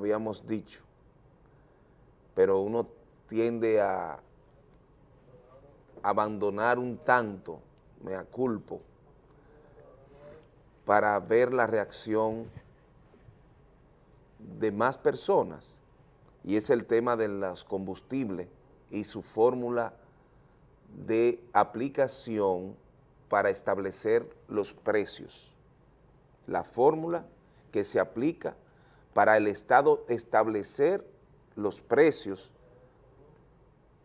habíamos dicho, pero uno tiende a abandonar un tanto, me aculpo, para ver la reacción de más personas, y es el tema de los combustibles y su fórmula de aplicación para establecer los precios. La fórmula que se aplica para el Estado establecer los precios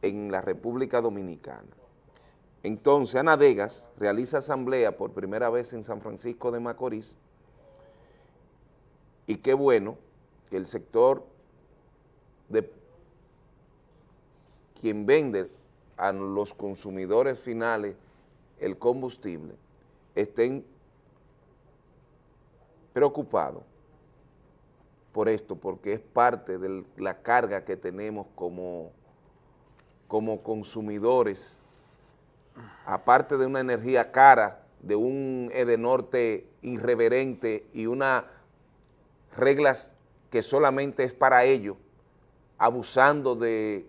en la República Dominicana. Entonces, Ana Degas realiza asamblea por primera vez en San Francisco de Macorís y qué bueno que el sector de quien vende a los consumidores finales el combustible estén preocupados por esto, porque es parte de la carga que tenemos como, como consumidores, aparte de una energía cara, de un Edenorte irreverente y unas reglas que solamente es para ellos, abusando de,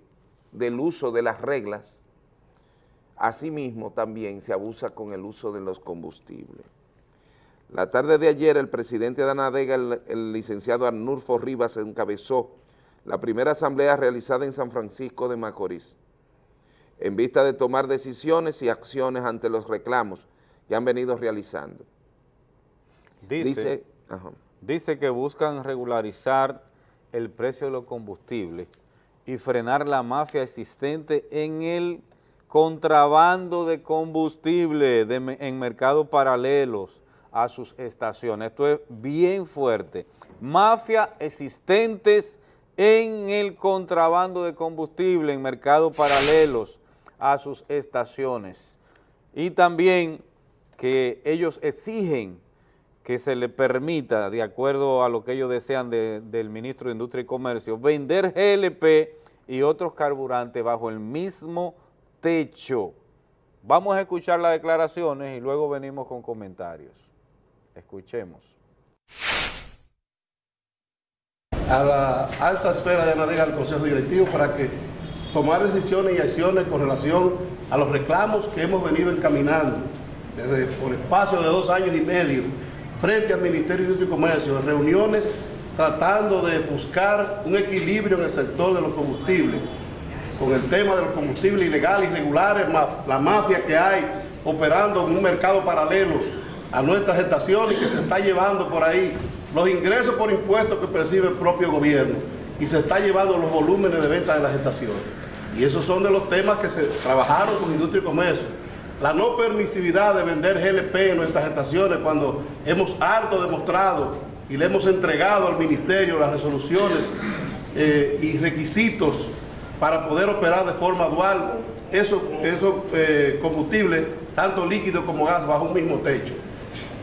del uso de las reglas, asimismo también se abusa con el uso de los combustibles. La tarde de ayer, el presidente de Anadega, el, licenciado Arnulfo Rivas, encabezó la primera asamblea realizada en San Francisco de Macorís, en vista de tomar decisiones y acciones ante los reclamos que han venido realizando. Dice, dice que buscan regularizar el precio de los combustibles y frenar la mafia existente en el contrabando de combustible en mercados paralelos, a sus estaciones. Esto es bien fuerte. Mafia existentes en el contrabando de combustible en mercados paralelos a sus estaciones. Y también que ellos exigen que se le permita, de acuerdo a lo que ellos desean del ministro de Industria y Comercio, vender GLP y otros carburantes bajo el mismo techo. Vamos a escuchar las declaraciones y luego venimos con comentarios. Escuchemos. A la alta esfera de Anadega del Consejo Directivo para que tomar decisiones y acciones con relación a los reclamos que hemos venido encaminando desde por espacio de dos años y medio frente al Ministerio de Industria y Comercio, reuniones tratando de buscar un equilibrio en el sector de los combustibles, con el tema de los combustibles ilegales, irregulares, la mafia que hay operando en un mercado paralelo a nuestras estaciones que se está llevando por ahí los ingresos por impuestos que percibe el propio gobierno y se está llevando los volúmenes de venta de las estaciones. Y esos son de los temas que se trabajaron con Industria y Comercio. La no permisividad de vender GLP en nuestras estaciones cuando hemos harto demostrado y le hemos entregado al Ministerio las resoluciones eh, y requisitos para poder operar de forma dual esos, eh, combustibles, tanto líquido como gas, bajo un mismo techo.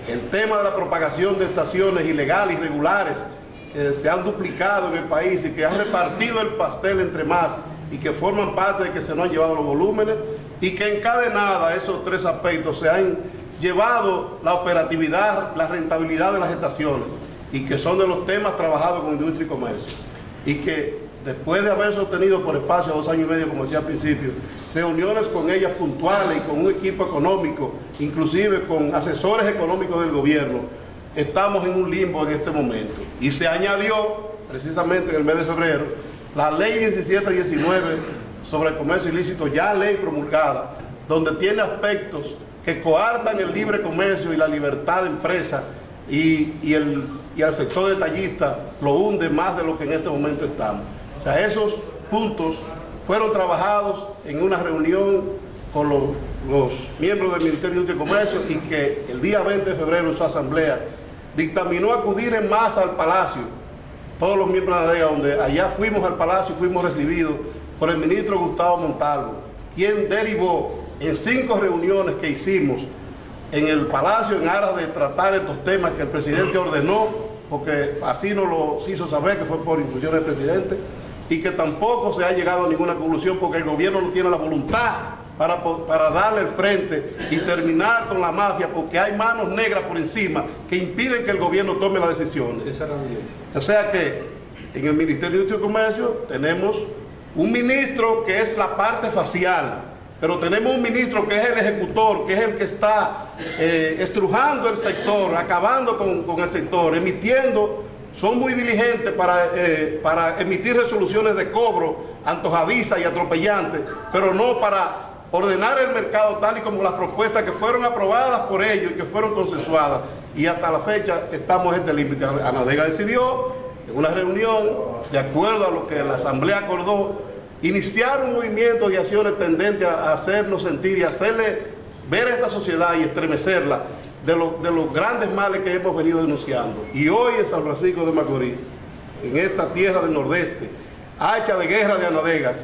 El tema de la propagación de estaciones ilegales, irregulares, que se han duplicado en el país y que han repartido el pastel entre más y que forman parte de que se nos han llevado los volúmenes y que encadenada esos tres aspectos se han llevado la operatividad, la rentabilidad de las estaciones y que son de los temas trabajados con industria y comercio. Y que después de haber sostenido por espacio dos años y medio, como decía al principio, reuniones con ellas puntuales y con un equipo económico, inclusive con asesores económicos del gobierno, estamos en un limbo en este momento. Y se añadió, precisamente en el mes de febrero, la ley 1719 sobre el comercio ilícito, ya ley promulgada, donde tiene aspectos que coartan el libre comercio y la libertad de empresa y, el, y al sector detallista lo hunde más de lo que en este momento estamos esos puntos fueron trabajados en una reunión con los, miembros del Ministerio de Comercio y que el día 20 de febrero en su asamblea dictaminó acudir en masa al Palacio, todos los miembros de la DEA, donde allá fuimos al Palacio y fuimos recibidos por el ministro Gustavo Montalvo, quien derivó en cinco reuniones que hicimos en el Palacio en aras de tratar estos temas que el presidente ordenó, porque así nos lo hizo saber que fue por instrucción del presidente, y que tampoco se ha llegado a ninguna conclusión porque el gobierno no tiene la voluntad para, para darle el frente y terminar con la mafia porque hay manos negras por encima que impiden que el gobierno tome las decisiones. O sea que en el Ministerio de Industria y Comercio tenemos un ministro que es la parte facial, pero tenemos un ministro que es el ejecutor, que es el que está eh, estrujando el sector, acabando con, el sector, emitiendo, son muy diligentes para, eh, para emitir resoluciones de cobro antojadizas y atropellantes, pero no para ordenar el mercado tal y como las propuestas que fueron aprobadas por ellos y que fueron consensuadas. Y hasta la fecha estamos en este límite. Anadega decidió en una reunión, de acuerdo a lo que la Asamblea acordó, iniciar un movimiento de acciones tendente a hacernos sentir y hacerle ver a esta sociedad y estremecerla de, de los grandes males que hemos venido denunciando. Y hoy en San Francisco de Macorís, en esta tierra del nordeste, hacha de guerra de Anadegas,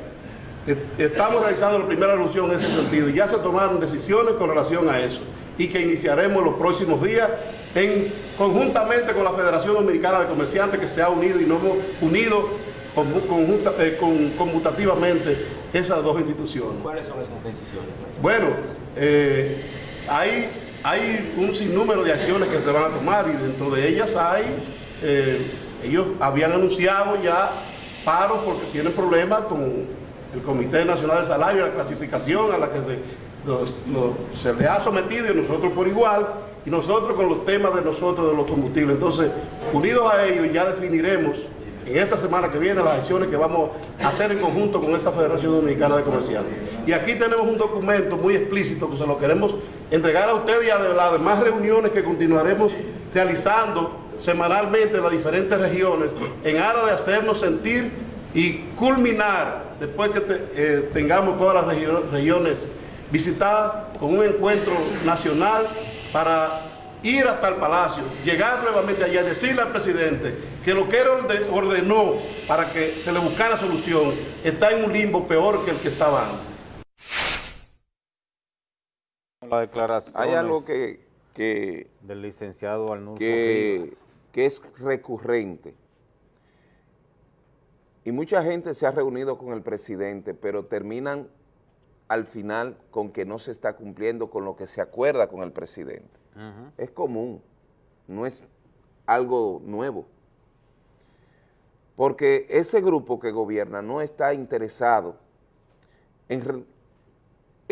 Estamos realizando la primera alusión en ese sentido y ya se tomaron decisiones con relación a eso y que iniciaremos los próximos días en, conjuntamente con la Federación Dominicana de Comerciantes que se ha unido y nos hemos unido eh, conmutativamente esas dos instituciones. ¿Cuáles son esas decisiones? Bueno, eh, hay, hay un sinnúmero de acciones que se van a tomar y dentro de ellas hay, eh, ellos habían anunciado ya paros porque tienen problemas con el Comité Nacional del Salario, la clasificación a la que se, se le ha sometido y nosotros por igual, y nosotros con los temas de nosotros de los combustibles. Entonces, unidos a ellos, ya definiremos en esta semana que viene las acciones que vamos a hacer en conjunto con esa Federación Dominicana de Comerciantes. Y aquí tenemos un documento muy explícito que se lo queremos entregar a ustedes y a las demás reuniones que continuaremos realizando semanalmente en las diferentes regiones en aras de hacernos sentir y culminar, después que eh, tengamos todas las regiones visitadas, con un encuentro nacional para ir hasta el Palacio, llegar nuevamente allá, decirle al presidente que lo que él ordenó para que se le buscara solución está en un limbo peor que el que estaba antes. La declaración Hay algo que, que del licenciado que, que es recurrente y mucha gente se ha reunido con el presidente, pero terminan al final con que no se está cumpliendo con lo que se acuerda con el presidente. Es común, no es algo nuevo. Porque ese grupo que gobierna no está interesado en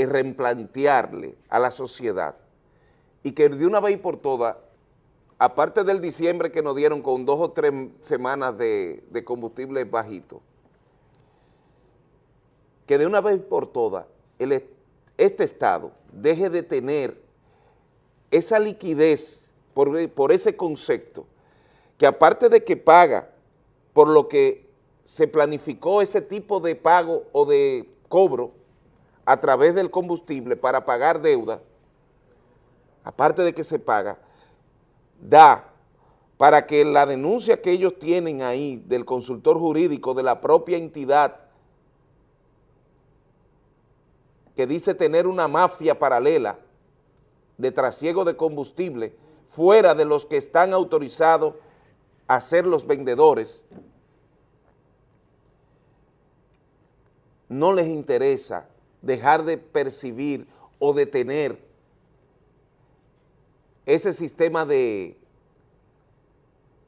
replantearle a la sociedad. Y que de una vez por todas aparte del diciembre que nos dieron con dos o tres semanas de, combustible bajito, que de una vez por todas este Estado deje de tener esa liquidez por, por ese concepto, que aparte de que paga por lo que se planificó ese tipo de pago o de cobro a través del combustible para pagar deuda, aparte de que se paga, da para que la denuncia que ellos tienen ahí del consultor jurídico de la propia entidad que dice tener una mafia paralela de trasiego de combustible fuera de los que están autorizados a ser los vendedores, no les interesa dejar de percibir o de tener ese sistema de,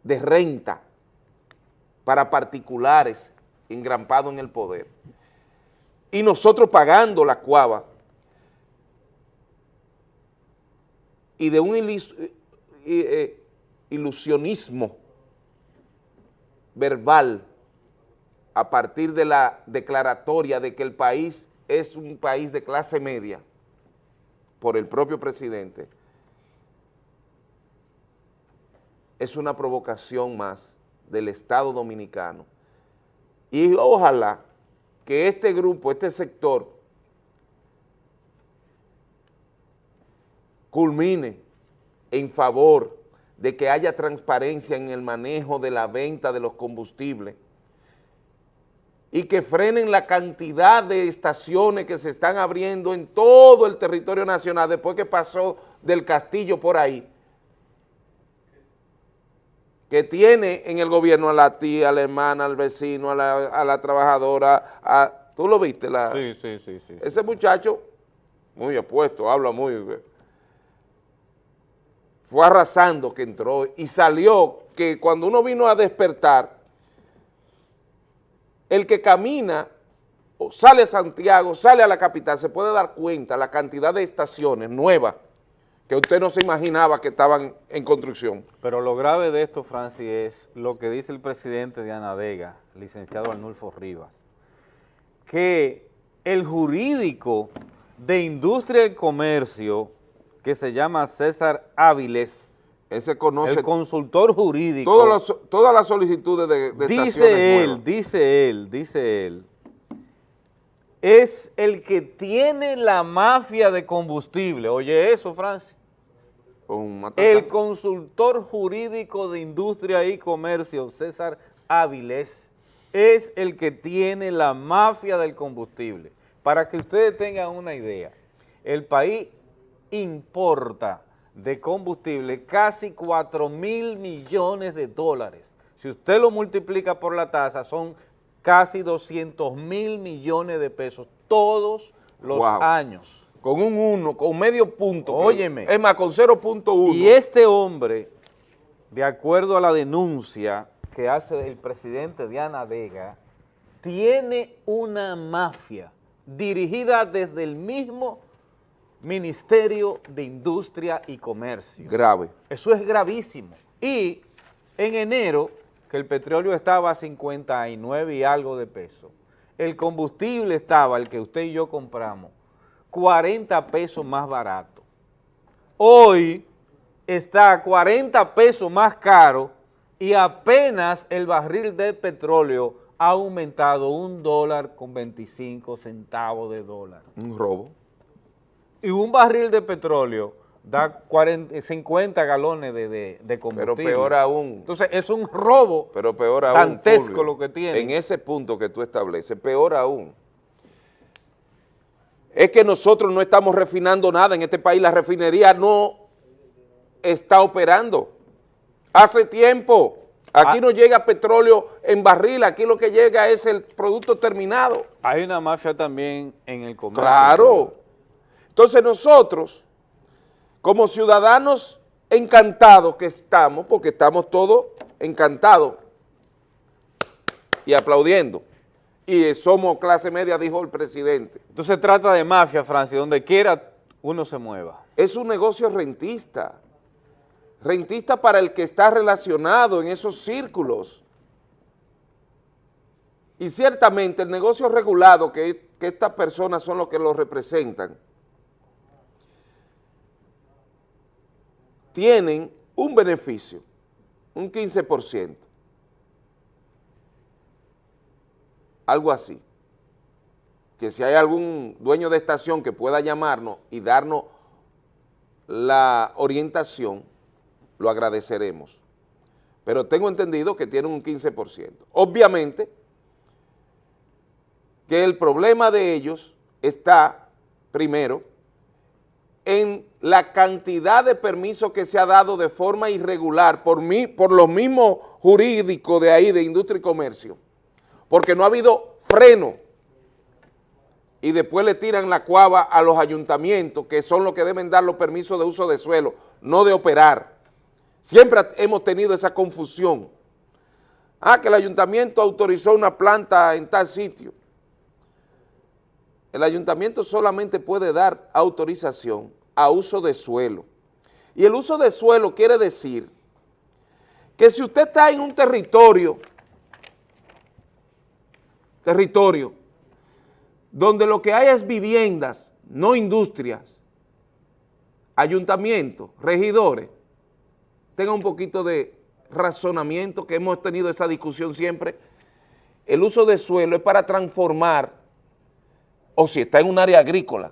de renta para particulares engrampado en el poder. Y nosotros pagando la cuava y de un eh, ilusionismo verbal a partir de la declaratoria de que el país es un país de clase media por el propio presidente, es una provocación más del Estado Dominicano. Y ojalá que este grupo, este sector, culmine en favor de que haya transparencia en el manejo de la venta de los combustibles y que frenen la cantidad de estaciones que se están abriendo en todo el territorio nacional después que pasó del Castillo por ahí, que tiene en el gobierno a la tía, a la hermana, al vecino, a la, trabajadora, a, ¿tú lo viste? La, sí, sí, sí, sí. Ese muchacho, muy apuesto, habla muy... Fue arrasando que entró y salió que cuando uno vino a despertar, el que camina o sale a Santiago, sale a la capital, se puede dar cuenta la cantidad de estaciones nuevas que usted no se imaginaba que estaban en construcción. Pero lo grave de esto, Francis, es lo que dice el presidente de Anadega, licenciado Arnulfo Rivas, que el jurídico de Industria y Comercio, que se llama César Áviles, ese conoce el consultor jurídico. todas las solicitudes de, de Dice él, dice él, dice él, es el que tiene la mafia de combustible. Oye eso, Francis. El consultor jurídico de industria y comercio, César Áviles, es el que tiene la mafia del combustible. Para que ustedes tengan una idea, el país importa de combustible casi 4 mil millones de dólares. Si usted lo multiplica por la tasa, son casi 200 mil millones de pesos todos los años. Con un 1, con medio punto. Óyeme. Es más, con 0.1. Y este hombre, de acuerdo a la denuncia que hace el presidente Diana Vega, tiene una mafia dirigida desde el mismo Ministerio de Industria y Comercio. Grave. Eso es gravísimo. Y en enero, que el petróleo estaba a 59 y algo de pesos, el combustible estaba, el que usted y yo compramos, 40 pesos más barato. Hoy está 40 pesos más caro y apenas el barril de petróleo ha aumentado un dólar con 25 centavos de dólar. Un robo y un barril de petróleo da 50 galones de, de, combustible. Pero peor aún. Entonces es un robo pero peor aún, dantesco lo que tiene. En ese punto que tú estableces, peor aún. Es que nosotros no estamos refinando nada en este país, la refinería no está operando. Hace tiempo, aquí ah. no llega petróleo en barril, aquí lo que llega es el producto terminado. Hay una mafia también en el comercio. Claro. Entonces nosotros, como ciudadanos encantados que estamos, porque estamos todos encantados y aplaudiendo, y somos clase media, dijo el presidente. Entonces se trata de mafia, Francia, donde quiera uno se mueva. Es un negocio rentista, rentista para el que está relacionado en esos círculos. Y ciertamente el negocio regulado, que, que estas personas son los que lo representan, tienen un beneficio, un 15%, algo así, que si hay algún dueño de estación que pueda llamarnos y darnos la orientación, lo agradeceremos. Pero tengo entendido que tienen un 15%. Obviamente que el problema de ellos está, primero, en la cantidad de permisos que se ha dado de forma irregular por, mí, por los mismos jurídicos de ahí, de industria y comercio, porque no ha habido freno y después le tiran la cuava a los ayuntamientos, que son los que deben dar los permisos de uso de suelo, no de operar. Siempre hemos tenido esa confusión. Ah, que el ayuntamiento autorizó una planta en tal sitio el ayuntamiento solamente puede dar autorización a uso de suelo. Y el uso de suelo quiere decir que si usted está en un territorio, territorio, donde lo que hay es viviendas, no industrias, ayuntamientos, regidores, tenga un poquito de razonamiento, que hemos tenido esa discusión siempre, el uso de suelo es para transformar o si está en un área agrícola,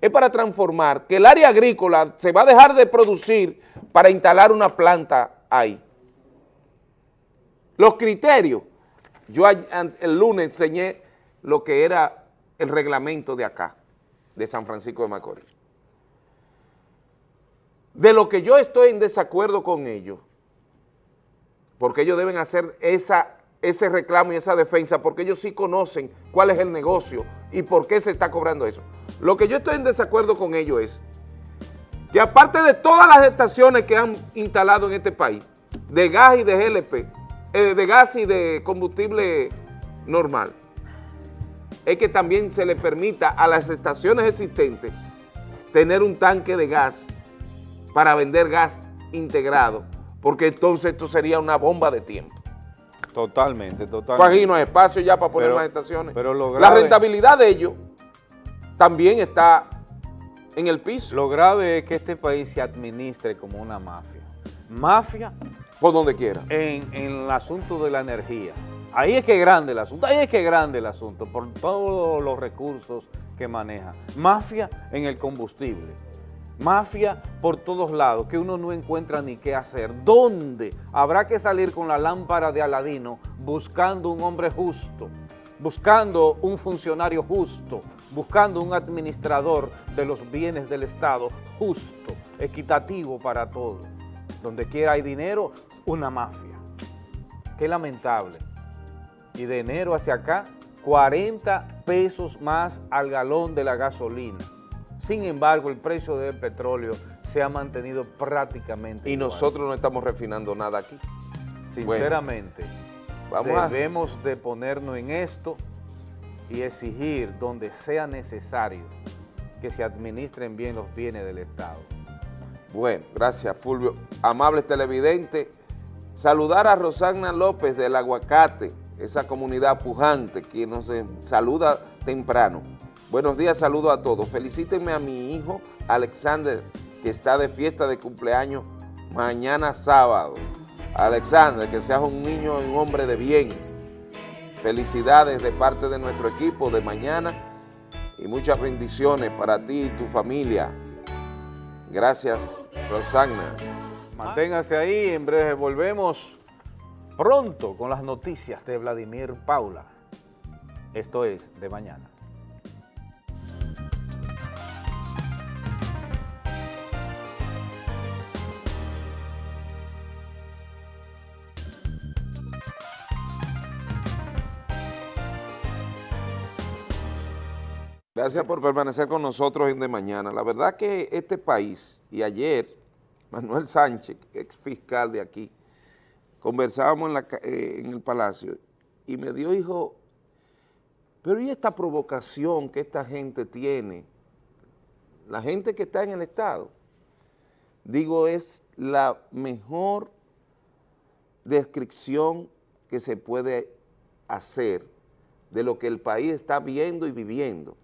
es para transformar que el área agrícola se va a dejar de producir para instalar una planta ahí. Los criterios, yo el lunes enseñé lo que era el reglamento de acá, de San Francisco de Macorís. De lo que yo estoy en desacuerdo con ellos, porque ellos deben hacer esa ese reclamo y esa defensa porque ellos sí conocen cuál es el negocio y por qué se está cobrando eso. Lo que yo estoy en desacuerdo con ellos es que aparte de todas las estaciones que han instalado en este país, de gas y de GLP, eh, de gas y de combustible normal, es que también se le permita a las estaciones existentes tener un tanque de gas para vender gas integrado, porque entonces esto sería una bomba de tiempo. Totalmente, totalmente. Aquí no hay espacio ya para poner más estaciones. Pero La rentabilidad de ellos también está en el piso. Lo grave es que este país se administre como una mafia. Mafia... Por donde quiera. En, en el asunto de la energía. Ahí es que es grande el asunto, ahí es que es grande el asunto, por todos los recursos que maneja. Mafia en el combustible, mafia por todos lados, que uno no encuentra ni qué hacer. ¿Dónde? Habrá que salir con la lámpara de Aladino buscando un hombre justo, buscando un funcionario justo, buscando un administrador de los bienes del Estado justo, equitativo para todos. Donde quiera hay dinero, una mafia. Qué lamentable y de enero hacia acá 40 pesos más al galón de la gasolina. Sin embargo, el precio del petróleo se ha mantenido prácticamente Y nosotros no estamos refinando nada aquí. Sinceramente, vamos debemos de ponernos en esto y exigir donde sea necesario que se administren bien los bienes del Estado. Bueno, gracias Fulvio. Amable televidente, saludar a Rosana López del Aguacate, esa comunidad pujante que nos saluda temprano. Buenos días, saludo a todos. Felicítenme a mi hijo Alexander, que está de fiesta de cumpleaños mañana sábado. Alexander, que seas un niño y un hombre de bien. Felicidades de parte de nuestro equipo de mañana y muchas bendiciones para ti y tu familia. Gracias, Rosana. Manténgase ahí, en breve volvemos pronto con las noticias de Vladimir Paula. Esto es De Mañana. Gracias por permanecer con nosotros en De Mañana. La verdad que este país, y ayer, Manuel Sánchez, ex fiscal de aquí, conversábamos eh, en, el palacio y me dio, hijo, pero ¿y esta provocación que esta gente tiene? La gente que está en el Estado, digo, es la mejor descripción que se puede hacer de lo que el país está viendo y viviendo.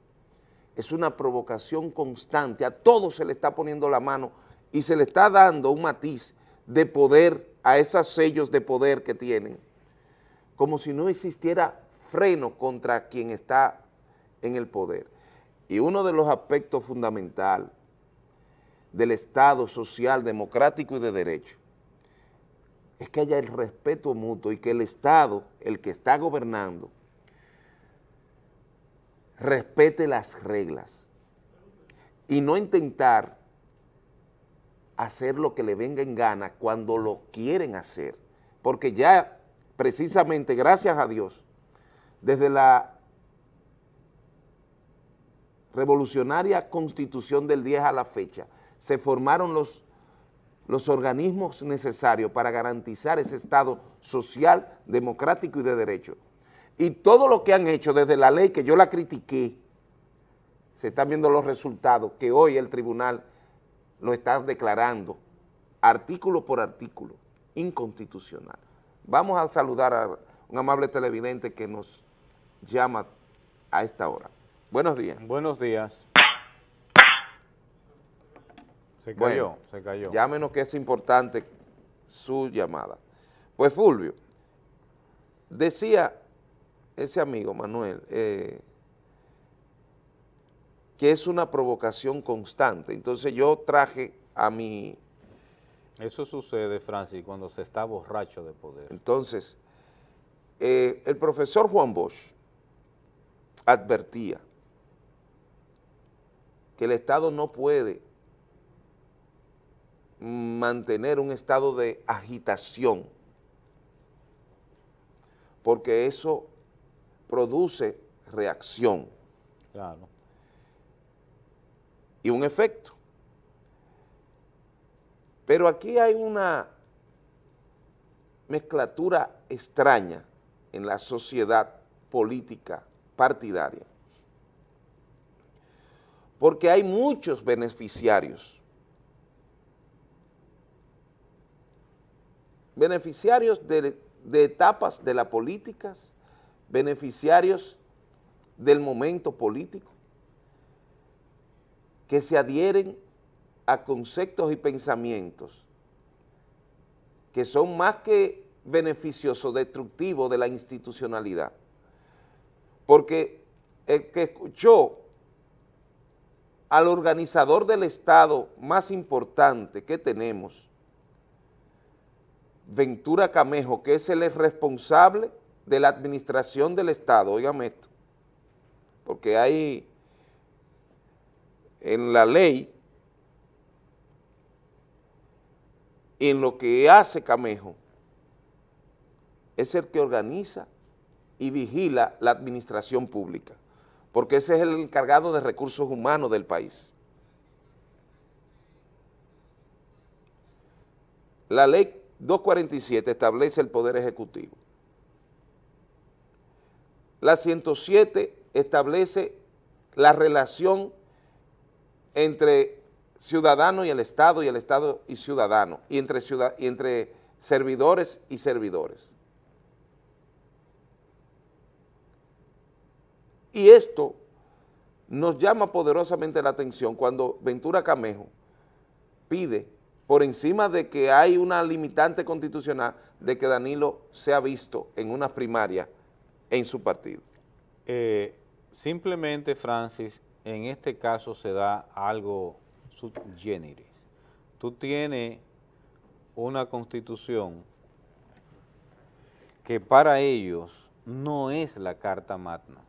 Es una provocación constante, a todos se le está poniendo la mano y se le está dando un matiz de poder a esos sellos de poder que tienen, como si no existiera freno contra quien está en el poder. Y uno de los aspectos fundamentales del Estado social, democrático y de derecho es que haya el respeto mutuo y que el Estado, el que está gobernando, respete las reglas y no intentar hacer lo que le venga en gana cuando lo quieren hacer, porque ya precisamente, gracias a Dios, desde la revolucionaria constitución del 10 a la fecha, se formaron los, los organismos necesarios para garantizar ese Estado social, democrático y de derecho. Y todo lo que han hecho desde la ley, que yo la critiqué, se están viendo los resultados que hoy el tribunal lo están declarando artículo por artículo, inconstitucional. Vamos a saludar a un amable televidente que nos llama a esta hora. Buenos días. Buenos días. Se cayó, se cayó. Llámenos que es importante su llamada. Pues Fulvio, decía ese amigo Manuel, eh, que es una provocación constante. Entonces yo traje a mi... Eso sucede, Francis, cuando se está borracho de poder. Entonces, eh, el profesor Juan Bosch advertía que el Estado no puede mantener un estado de agitación, porque eso produce reacción. Claro y un efecto. Pero aquí hay una mezclatura extraña en la sociedad política partidaria. Porque hay muchos beneficiarios. Beneficiarios de, de etapas de las políticas, beneficiarios del momento político, que se adhieren a conceptos y pensamientos que son más que beneficiosos, destructivos de la institucionalidad. Porque el que escuchó al organizador del Estado más importante que tenemos, Ventura Camejo, que es el responsable de la administración del Estado, oígame esto, porque hay en la ley, en lo que hace Camejo, es el que organiza y vigila la administración pública, porque ese es el encargado de recursos humanos del país. La ley 247 establece el Poder Ejecutivo. La 107 establece la relación entre ciudadano y el Estado y el Estado y ciudadano, y entre, y entre servidores y servidores. Y esto nos llama poderosamente la atención cuando Ventura Camejo pide, por encima de que hay una limitante constitucional, de que Danilo sea visto en una primaria en su partido. Eh, simplemente, Francis, en este caso se da algo subgéneris. Tú tienes una constitución que para ellos no es la carta magna.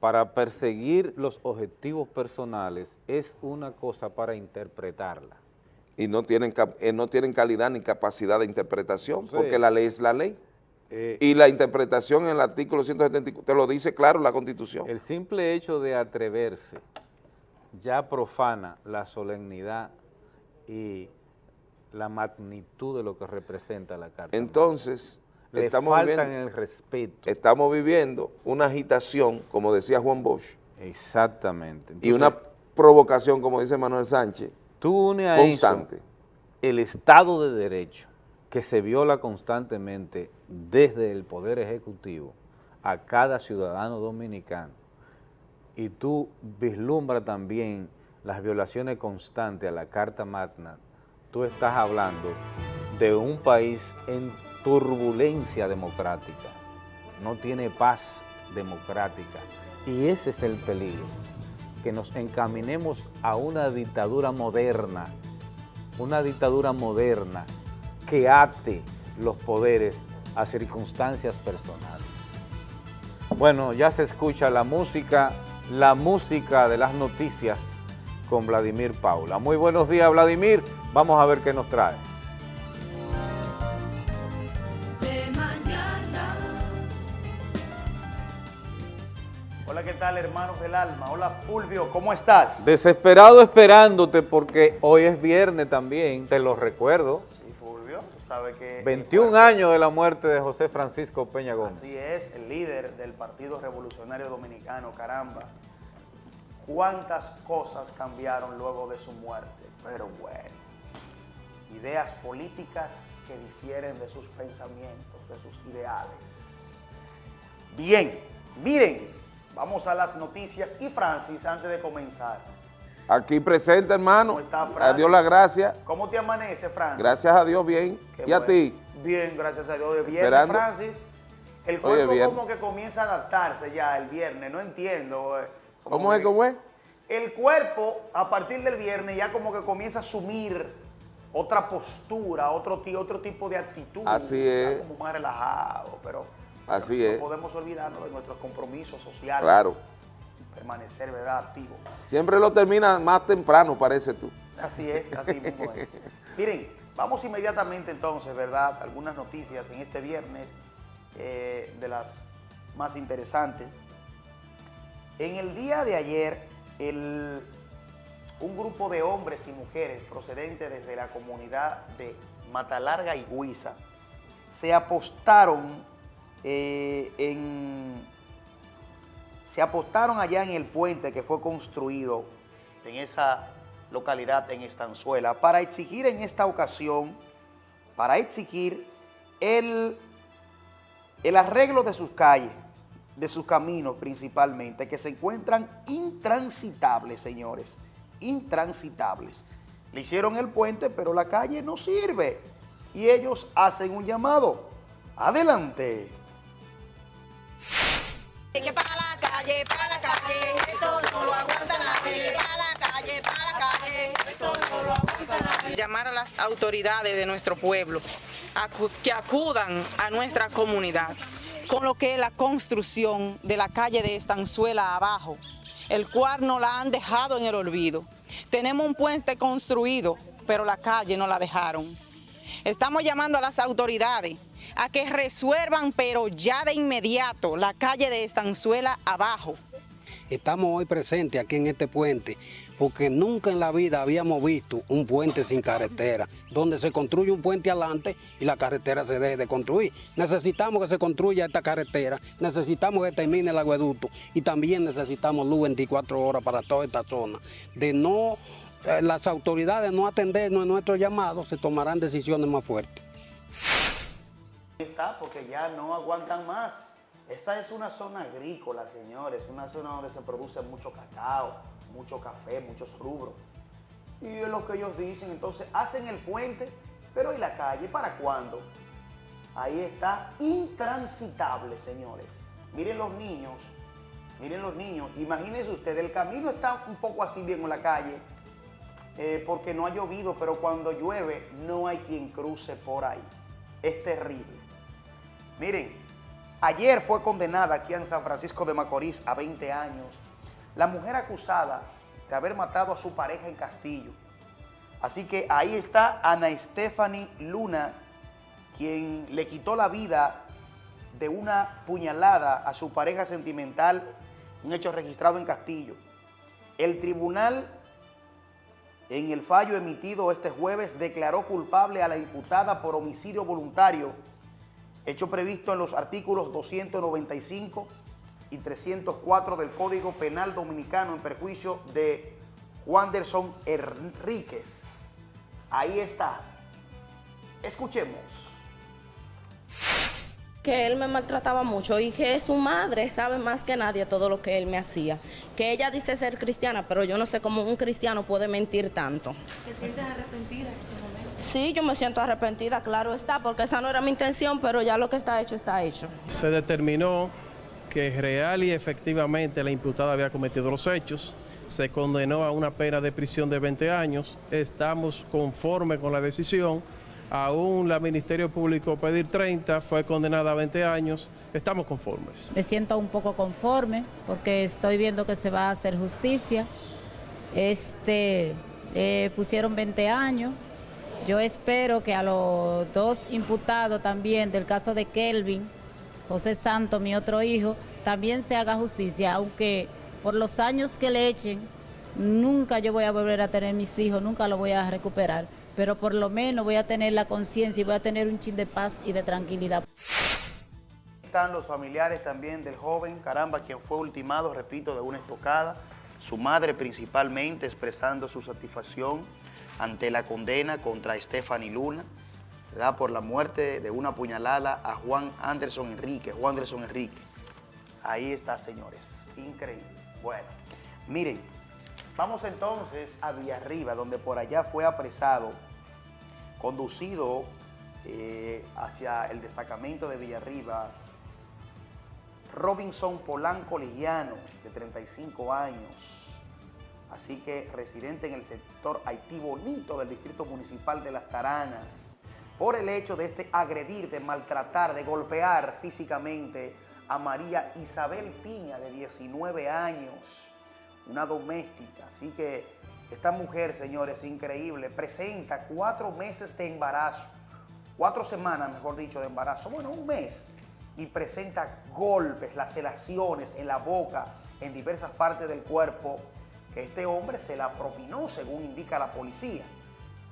Para perseguir los objetivos personales es una cosa para interpretarla. Y no tienen, eh, no tienen calidad ni capacidad de interpretación, porque la ley es la ley. Eh, y la interpretación en el artículo 174, te lo dice claro la Constitución. El simple hecho de atreverse ya profana la solemnidad y la magnitud de lo que representa la Carta. Entonces, estamos viviendo, el respeto. Estamos viviendo una agitación, como decía Juan Bosch. Exactamente. y una provocación, como dice Manuel Sánchez, tú une a constante. el Estado de Derecho, que se viola constantemente desde el Poder Ejecutivo a cada ciudadano dominicano, y tú vislumbras también las violaciones constantes a la Carta Magna, tú estás hablando de un país en turbulencia democrática, no tiene paz democrática, y ese es el peligro, que nos encaminemos a una dictadura moderna, una dictadura moderna que ate los poderes a circunstancias personales. Bueno, ya se escucha la música, la música de las noticias con Vladimir Paula. Muy buenos días, Vladimir. Vamos a ver qué nos trae. Hola, ¿qué tal, hermanos del alma? Hola, Fulvio, ¿cómo estás? Desesperado esperándote porque hoy es viernes también, te lo recuerdo. 21 años de la muerte de José Francisco Peña Gómez. Así es, el líder del Partido Revolucionario Dominicano, caramba. Cuántas cosas cambiaron luego de su muerte, pero bueno. Ideas políticas que difieren de sus pensamientos, de sus ideales. Bien, miren, vamos a las noticias y Francis, antes de comenzar, Aquí presente, hermano. ¿Cómo A Dios la gracia. ¿Cómo te amanece, Francis? Gracias a Dios, bien. ¿Y a ti? Bien, gracias a Dios. Viernes, Francis. El cuerpo como que comienza a adaptarse ya el viernes, no entiendo. Eh, ¿Cómo es, cómo es? El cuerpo, a partir del viernes, ya como que comienza a asumir otra postura, otro, otro tipo de actitud. Así es. Como más relajado, pero... Así es. No podemos olvidarnos de nuestros compromisos sociales. Claro permanecer ¿verdad? activo. Siempre lo termina más temprano, parece tú. Así es, así mismo es. Miren, vamos inmediatamente entonces, ¿verdad? Algunas noticias en este viernes eh, de las más interesantes. En el día de ayer, un grupo de hombres y mujeres procedentes desde la comunidad de Matalarga y Huiza se apostaron eh, en se apostaron allá en el puente que fue construido en esa localidad, en Estanzuela, para exigir en esta ocasión, para exigir el, el arreglo de sus calles, de sus caminos principalmente, que se encuentran intransitables, señores, intransitables. Le hicieron el puente, pero la calle no sirve. Y ellos hacen un llamado. Adelante. Que para la Llamar a las autoridades de nuestro pueblo que acudan a nuestra comunidad con lo que es la construcción de la calle de Estanzuela abajo, el cual no la han dejado en el olvido. Tenemos un puente construido, pero la calle no la dejaron. Estamos llamando a las autoridades a que resuelvan, pero ya de inmediato, la calle de Estanzuela abajo. Estamos hoy presentes aquí en este puente porque nunca en la vida habíamos visto un puente sin carretera, donde se construye un puente adelante y la carretera se deje de construir. Necesitamos que se construya esta carretera, necesitamos que termine el agueducto y también necesitamos luz 24 horas para toda esta zona. De no, las autoridades no atendernos en nuestros llamados, se tomarán decisiones más fuertes. Está porque ya no aguantan más. Esta es una zona agrícola, señores, una zona donde se produce mucho cacao, mucho café, muchos rubros. Y es lo que ellos dicen, entonces hacen el puente, pero ¿y la calle para cuándo? Ahí está intransitable, señores. Miren los niños, miren los niños, imagínense ustedes, el camino está un poco así bien en la calle, eh, porque no ha llovido, pero cuando llueve no hay quien cruce por ahí. Es terrible. Miren, Ayer fue condenada aquí en San Francisco de Macorís a 20 años la mujer acusada de haber matado a su pareja en Castillo. Así que ahí está Ana Stephanie Luna, quien le quitó la vida de una puñalada a su pareja sentimental, un hecho registrado en Castillo. El tribunal, en el fallo emitido este jueves, declaró culpable a la imputada por homicidio voluntario hecho previsto en los artículos 295 y 304 del Código Penal Dominicano en perjuicio de Wanderson Enríquez. Ahí está. Escuchemos. Que él me maltrataba mucho y que su madre sabe más que nadie todo lo que él me hacía. Que ella dice ser cristiana, pero yo no sé cómo un cristiano puede mentir tanto. ¿Te sientes arrepentida? Sí, yo me siento arrepentida, claro está, porque esa no era mi intención, pero ya lo que está hecho está hecho. Se determinó que real y efectivamente la imputada había cometido los hechos, se condenó a una pena de prisión de 20 años, estamos conformes con la decisión, aún la Ministerio Público pedir 30, fue condenada a 20 años, estamos conformes. Me siento un poco conforme porque estoy viendo que se va a hacer justicia, este, eh, pusieron 20 años, yo espero que a los dos imputados también del caso de Kelvin, José Santo, mi otro hijo, también se haga justicia, aunque por los años que le echen, nunca yo voy a volver a tener mis hijos, nunca los voy a recuperar, pero por lo menos voy a tener la conciencia y voy a tener un chin de paz y de tranquilidad. Están los familiares también del joven, caramba, quien fue ultimado, repito, de una estocada, su madre principalmente expresando su satisfacción ante la condena contra Stephanie Luna, da por la muerte de una puñalada a Juan Anderson Enrique, Juan Anderson Enrique. Ahí está, señores, increíble. Bueno, miren, vamos entonces a Villarriba, donde por allá fue apresado, conducido eh, hacia el destacamento de Villarriba, Robinson Polanco Liliano, de 35 años, así que residente en el sector Haití Bonito del Distrito Municipal de Las Taranas, por el hecho de este agredir, de maltratar, de golpear físicamente a María Isabel Piña, de 19 años, una doméstica. Así que esta mujer, señores, increíble, presenta cuatro meses de embarazo, cuatro semanas, mejor dicho, de embarazo, bueno, un mes, y presenta golpes, laceraciones en la boca, en diversas partes del cuerpo, que este hombre se la propinó, según indica la policía.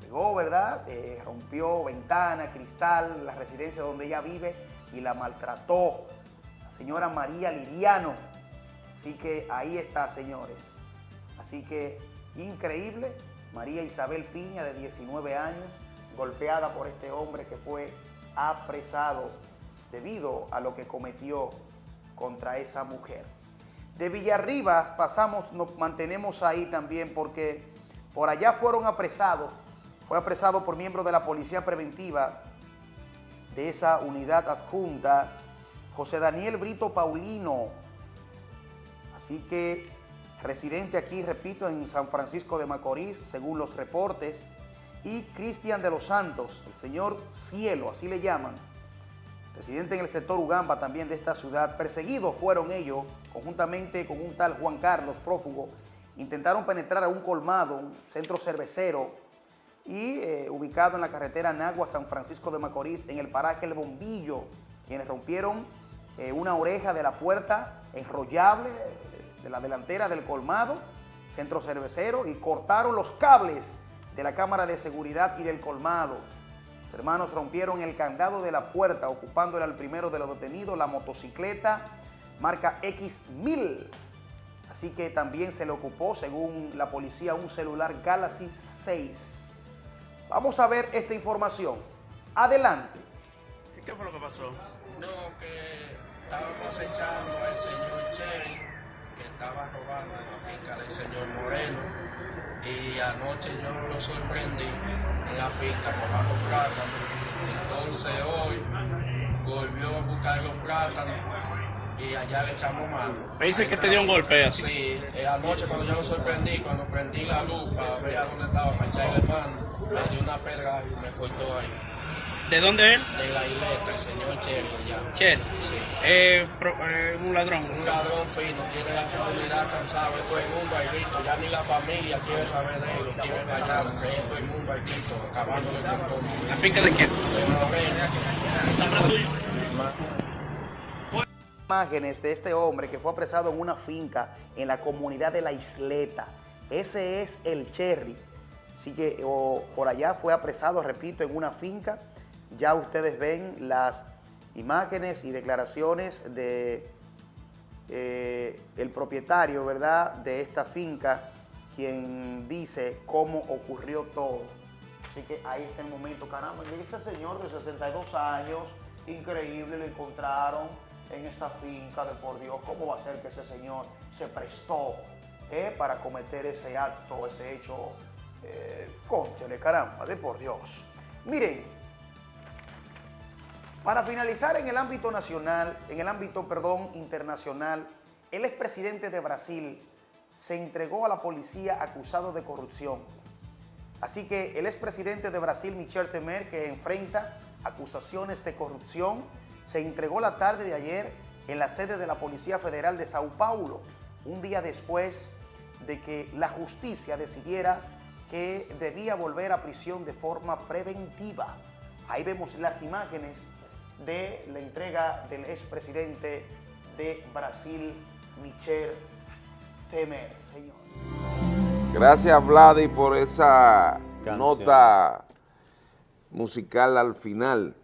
Llegó, ¿verdad? Eh, rompió ventana, cristal, la residencia donde ella vive y la maltrató. La señora María Liriano, Así que ahí está, señores. Así que increíble, María Isabel Piña, de 19 años, golpeada por este hombre que fue apresado debido a lo que cometió contra esa mujer. De Villarribas pasamos, nos mantenemos ahí también porque por allá fueron apresados, fue apresado por miembros de la Policía Preventiva de esa unidad adjunta, José Daniel Brito Paulino. Así que residente aquí, repito, en San Francisco de Macorís, según los reportes, y Cristian de los Santos, el señor Cielo, así le llaman, residente en el sector Ugamba también de esta ciudad. Perseguidos fueron ellos, conjuntamente con un tal Juan Carlos, prófugo, intentaron penetrar a un colmado, un centro cervecero, y eh, ubicado en la carretera Nagua, San Francisco de Macorís, en el paraje El Bombillo, quienes rompieron eh, una oreja de la puerta enrollable de la delantera del colmado, centro cervecero, y cortaron los cables de la cámara de seguridad y del colmado. Los hermanos rompieron el candado de la puerta, ocupándole al primero de los detenidos la motocicleta marca X1000. Así que también se le ocupó, según la policía, un celular Galaxy 6. Vamos a ver esta información. Adelante. ¿Qué fue lo que pasó? No, que estábamos echando al señor que estaba robando en la finca del señor Moreno y anoche yo lo sorprendí en la finca robando plátanos. Entonces hoy volvió a buscar los plátanos y allá le echamos mano. Me dice que te dio un golpe así. Sí, eh, anoche cuando yo lo sorprendí, cuando prendí la luz para ver a dónde estaba para echarle mano, me dio una pedra y me cortó ahí. ¿De dónde es? De la isleta, el señor Chelo allá. Chelo. Sí. Eh, eh, un ladrón. Un ladrón fino, tiene la comunidad cansada, todo el mundo hay visto, ya ni la familia quiere saber de él, quiere callar, porque todo el mundo hay visto, acabándole con todo. ¿La finca de quién? De Imágenes de este hombre que fue apresado en una finca en la comunidad de La Isleta. Ese es el Cherry. Así que o, por allá fue apresado, repito, en una finca ya ustedes ven las imágenes y declaraciones de eh, el propietario, ¿verdad?, de esta finca, quien dice cómo ocurrió todo. Así que ahí está el momento, caramba, y este señor de 62 años, increíble, lo encontraron en esta finca de por Dios, ¿cómo va a ser que ese señor se prestó eh, para cometer ese acto, ese hecho? Eh, caramba, de por Dios. Miren, para finalizar en el ámbito nacional, en el ámbito, perdón, internacional, el expresidente de Brasil se entregó a la policía acusado de corrupción. Así que el expresidente de Brasil, Michel Temer, que enfrenta acusaciones de corrupción, se entregó la tarde de ayer en la sede de la Policía Federal de Sao Paulo, un día después de que la justicia decidiera que debía volver a prisión de forma preventiva. Ahí vemos las imágenes de la entrega del expresidente de Brasil, Michel Temer. Señor. Gracias, Vladi, por esa nota musical al final.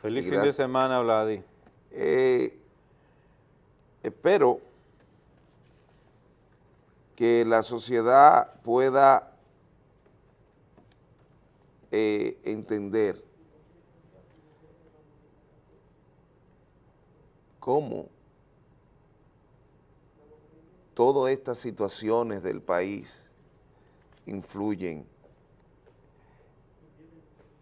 Feliz fin de semana, Vladi. Eh, espero que la sociedad pueda eh, entender cómo todas estas situaciones del país influyen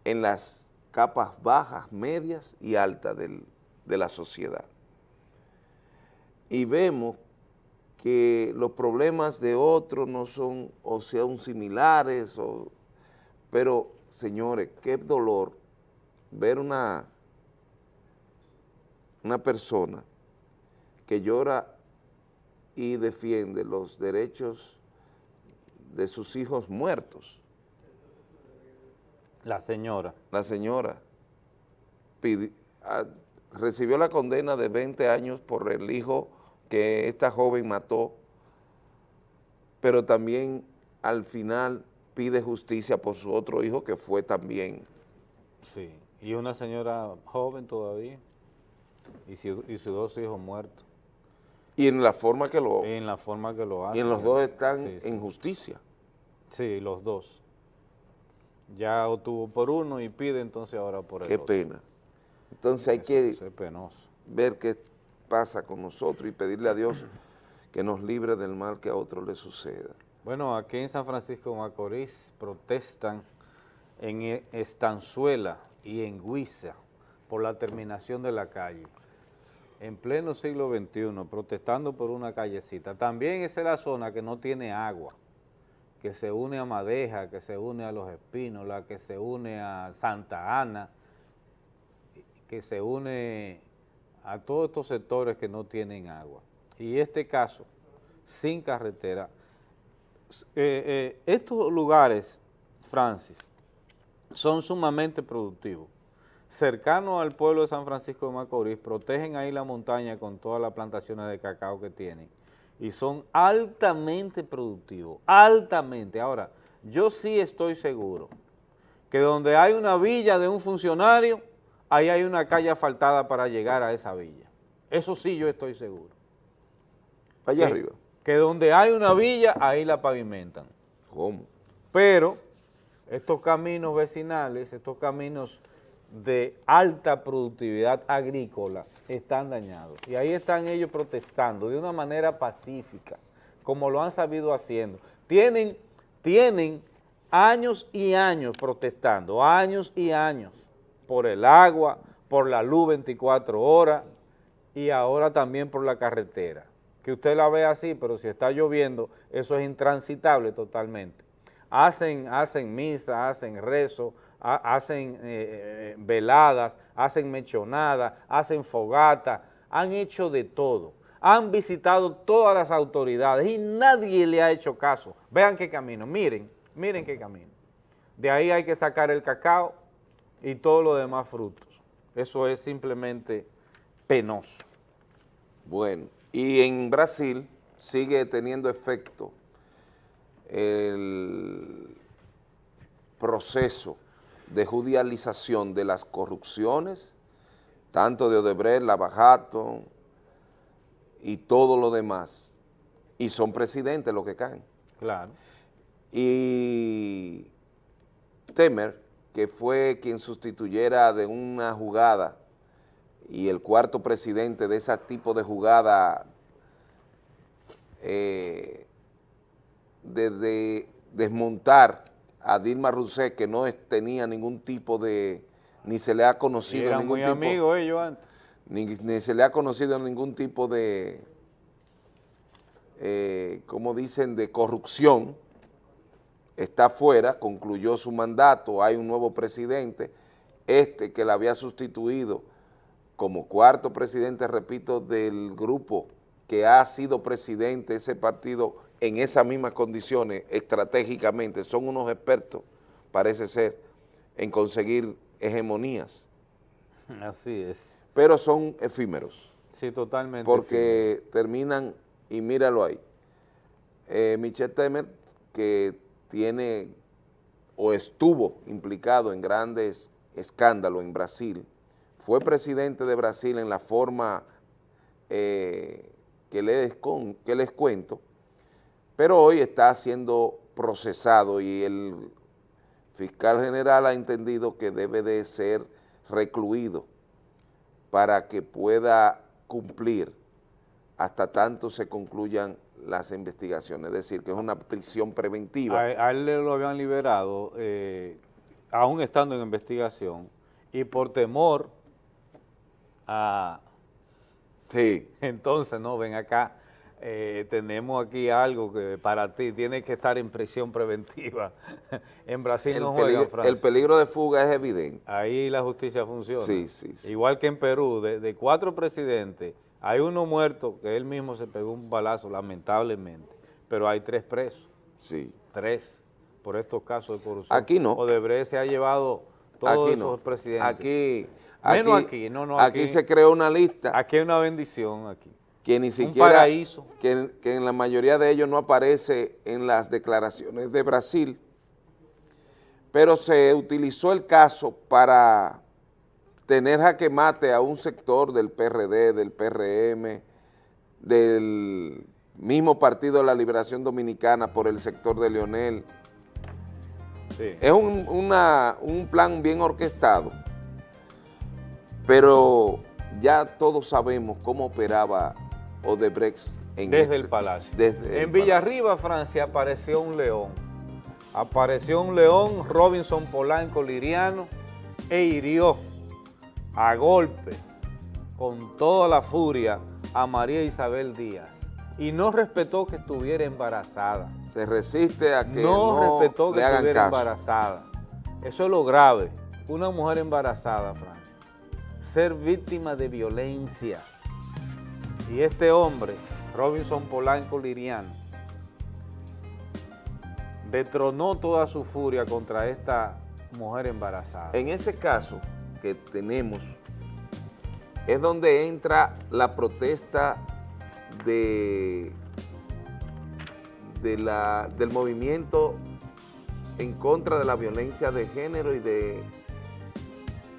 en las capas bajas, medias y altas de la sociedad. Y vemos que los problemas de otros no son o sean similares, pero señores, qué dolor ver una una persona que llora y defiende los derechos de sus hijos muertos. La señora. La señora ah, recibió la condena de 20 años por el hijo que esta joven mató, pero también al final pide justicia por su otro hijo que fue también. Sí, y una señora joven todavía y, sus dos hijos muertos. Y en la forma que lo... En la forma que lo hacen. Y en los dos están en justicia. Sí, los dos. Ya obtuvo por uno y pide entonces ahora por el Qué pena. Entonces hay que ver qué pasa con nosotros y pedirle a Dios que nos libre del mal que a otros le suceda. Bueno, aquí en San Francisco de Macorís protestan en Estanzuela y en Huiza por la terminación de la calle. En pleno siglo XXI, protestando por una callecita. También esa es la zona que no tiene agua, que se une a Madeja, que se une a Los Espínolas, que se une a Santa Ana, que se une a todos estos sectores que no tienen agua. Y este caso, sin carretera, eh, eh, estos lugares, Francis, son sumamente productivos. Cercanos al pueblo de San Francisco de Macorís, protegen ahí la montaña con todas las plantaciones de cacao que tienen y son altamente productivos, altamente. Ahora, yo sí estoy seguro que donde hay una villa de un funcionario, ahí hay una calle asfaltada para llegar a esa villa. Eso sí yo estoy seguro. Allá arriba. Que donde hay una villa, ahí la pavimentan. ¿Cómo? Pero estos caminos vecinales, estos caminos de alta productividad agrícola están dañados. Y ahí están ellos protestando de una manera pacífica, como lo han sabido haciendo. Tienen, tienen años y años protestando, años y años, por el agua, por la luz 24 horas y ahora también por la carretera. Que usted la ve así, pero si está lloviendo, eso es intransitable totalmente. Hacen, hacen misa, hacen rezo, hacen eh, eh, veladas, hacen mechonadas, hacen fogata, han hecho de todo. Han visitado todas las autoridades y nadie le ha hecho caso. Vean qué camino, miren, miren qué camino. De ahí hay que sacar el cacao y todos los demás frutos. Eso es simplemente penoso. Bueno, y en Brasil sigue teniendo efecto el proceso de judicialización de las corrupciones, tanto de Odebrecht, Lavajato y todo lo demás, y son presidentes los que caen. Claro. Y Temer, que fue quien sustituyera de una jugada y el cuarto presidente de ese tipo de jugada eh, de desmontar a Dilma Rousseff, que no tenía ningún tipo de, ni se le ha conocido Eran ningún muy tipo, amigos ellos antes. Ni, se le ha conocido ningún tipo de, eh, como dicen, de corrupción, está fuera, concluyó su mandato, hay un nuevo presidente, este que la había sustituido como cuarto presidente, repito, del grupo que ha sido presidente, ese partido en esas mismas condiciones estratégicamente, son unos expertos, parece ser, en conseguir hegemonías. Así es. Pero son efímeros. Sí, totalmente. Porque terminan, y míralo ahí, eh, Michel Temer, que tiene o estuvo implicado en grandes escándalos en Brasil, fue presidente de Brasil en la forma eh, que, les que les cuento, pero hoy está siendo procesado y el fiscal general ha entendido que debe de ser recluido para que pueda cumplir hasta tanto se concluyan las investigaciones, es decir, que es una prisión preventiva. A, él lo habían liberado, eh, aún estando en investigación, y por temor a... Sí. Entonces, no, ven acá, eh, tenemos aquí algo que para ti tiene que estar en prisión preventiva. en Brasil no juegan, Francia. El peligro de fuga es evidente. Ahí la justicia funciona. Sí, sí, Igual que en Perú, de, cuatro presidentes, hay uno muerto que él mismo se pegó un balazo, lamentablemente, pero hay tres presos. Sí. Tres, por estos casos de corrupción. Aquí no. Odebrecht se ha llevado todos esos presidentes. Aquí, Menos aquí, no, no. Aquí, aquí se creó una lista. Aquí hay una bendición, aquí que ni siquiera, Que, que en la mayoría de ellos no aparece en las declaraciones de Brasil, pero se utilizó el caso para tener jaque mate a un sector del PRD, del PRM, del mismo Partido de la Liberación Dominicana por el sector de Leonel. Es un, un plan bien orquestado, pero ya todos sabemos cómo operaba Odebrecht en desde el este, Palacio. Desde en Villarriba, Francia, apareció un león. Apareció un león, Robinson Polanco Liriano, e hirió a golpe, con toda la furia, a María Isabel Díaz. Y no respetó que estuviera embarazada. Se resiste a que no, respetó que estuviera embarazada. Eso es lo grave. Una mujer embarazada, Francia. Ser víctima de violencia. Y este hombre Robinson Polanco Liriano, detronó toda su furia contra esta mujer embarazada. En ese caso que tenemos, es donde entra la protesta de, del movimiento en contra de la violencia de género y de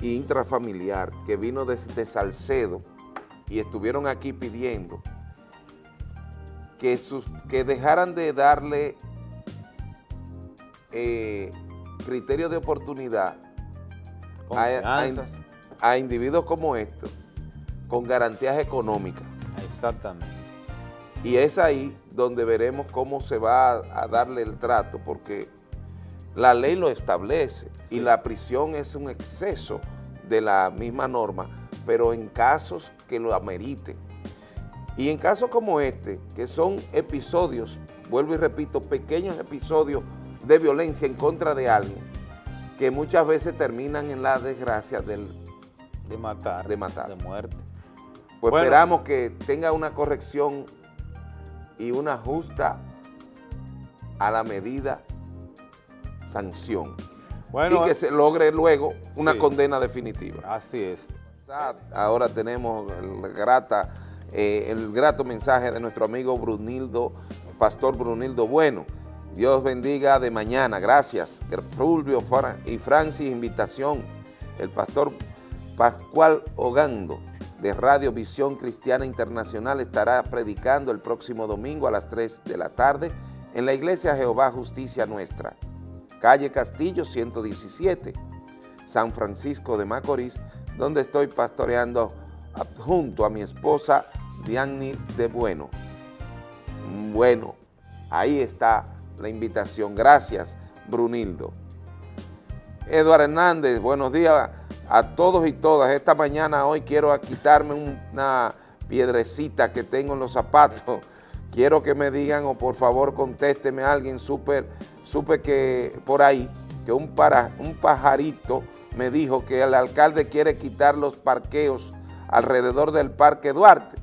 intrafamiliar, que vino desde Salcedo y estuvieron aquí pidiendo que, sus, que dejaran de darle eh, criterio de oportunidad a, individuos como estos con garantías económicas. Exactamente. Y es ahí donde veremos cómo se va a, darle el trato, porque la ley lo establece y la prisión es un exceso de la misma norma, pero en casos que lo ameriten. Y en casos como este, que son episodios, vuelvo y repito, pequeños episodios de violencia en contra de alguien, que muchas veces terminan en la desgracia del, de matar, de matar, de muerte. Pues esperamos que tenga una corrección y una justa a la medida sanción. y que se logre luego una condena definitiva. Así es. Ahora tenemos eh, el grato mensaje de nuestro amigo Brunildo, Pastor Brunildo Bueno. Dios bendiga de mañana, gracias. Fulvio y Francis, invitación. El pastor Pascual Ogando de Radio Visión Cristiana Internacional estará predicando el próximo domingo a las 3 de la tarde en la Iglesia Jehová Justicia Nuestra, calle Castillo 117, San Francisco de Macorís, donde estoy pastoreando junto a mi esposa Diani de Bueno. Bueno, ahí está la invitación. Gracias, Brunildo. Eduardo Hernández, buenos días a todos y todas. Esta mañana hoy quiero quitarme una piedrecita que tengo en los zapatos. Quiero que me digan o por favor contésteme a alguien, súper, supe que por ahí, que un, para, un pajarito me dijo que el alcalde quiere quitar los parqueos alrededor del Parque Duarte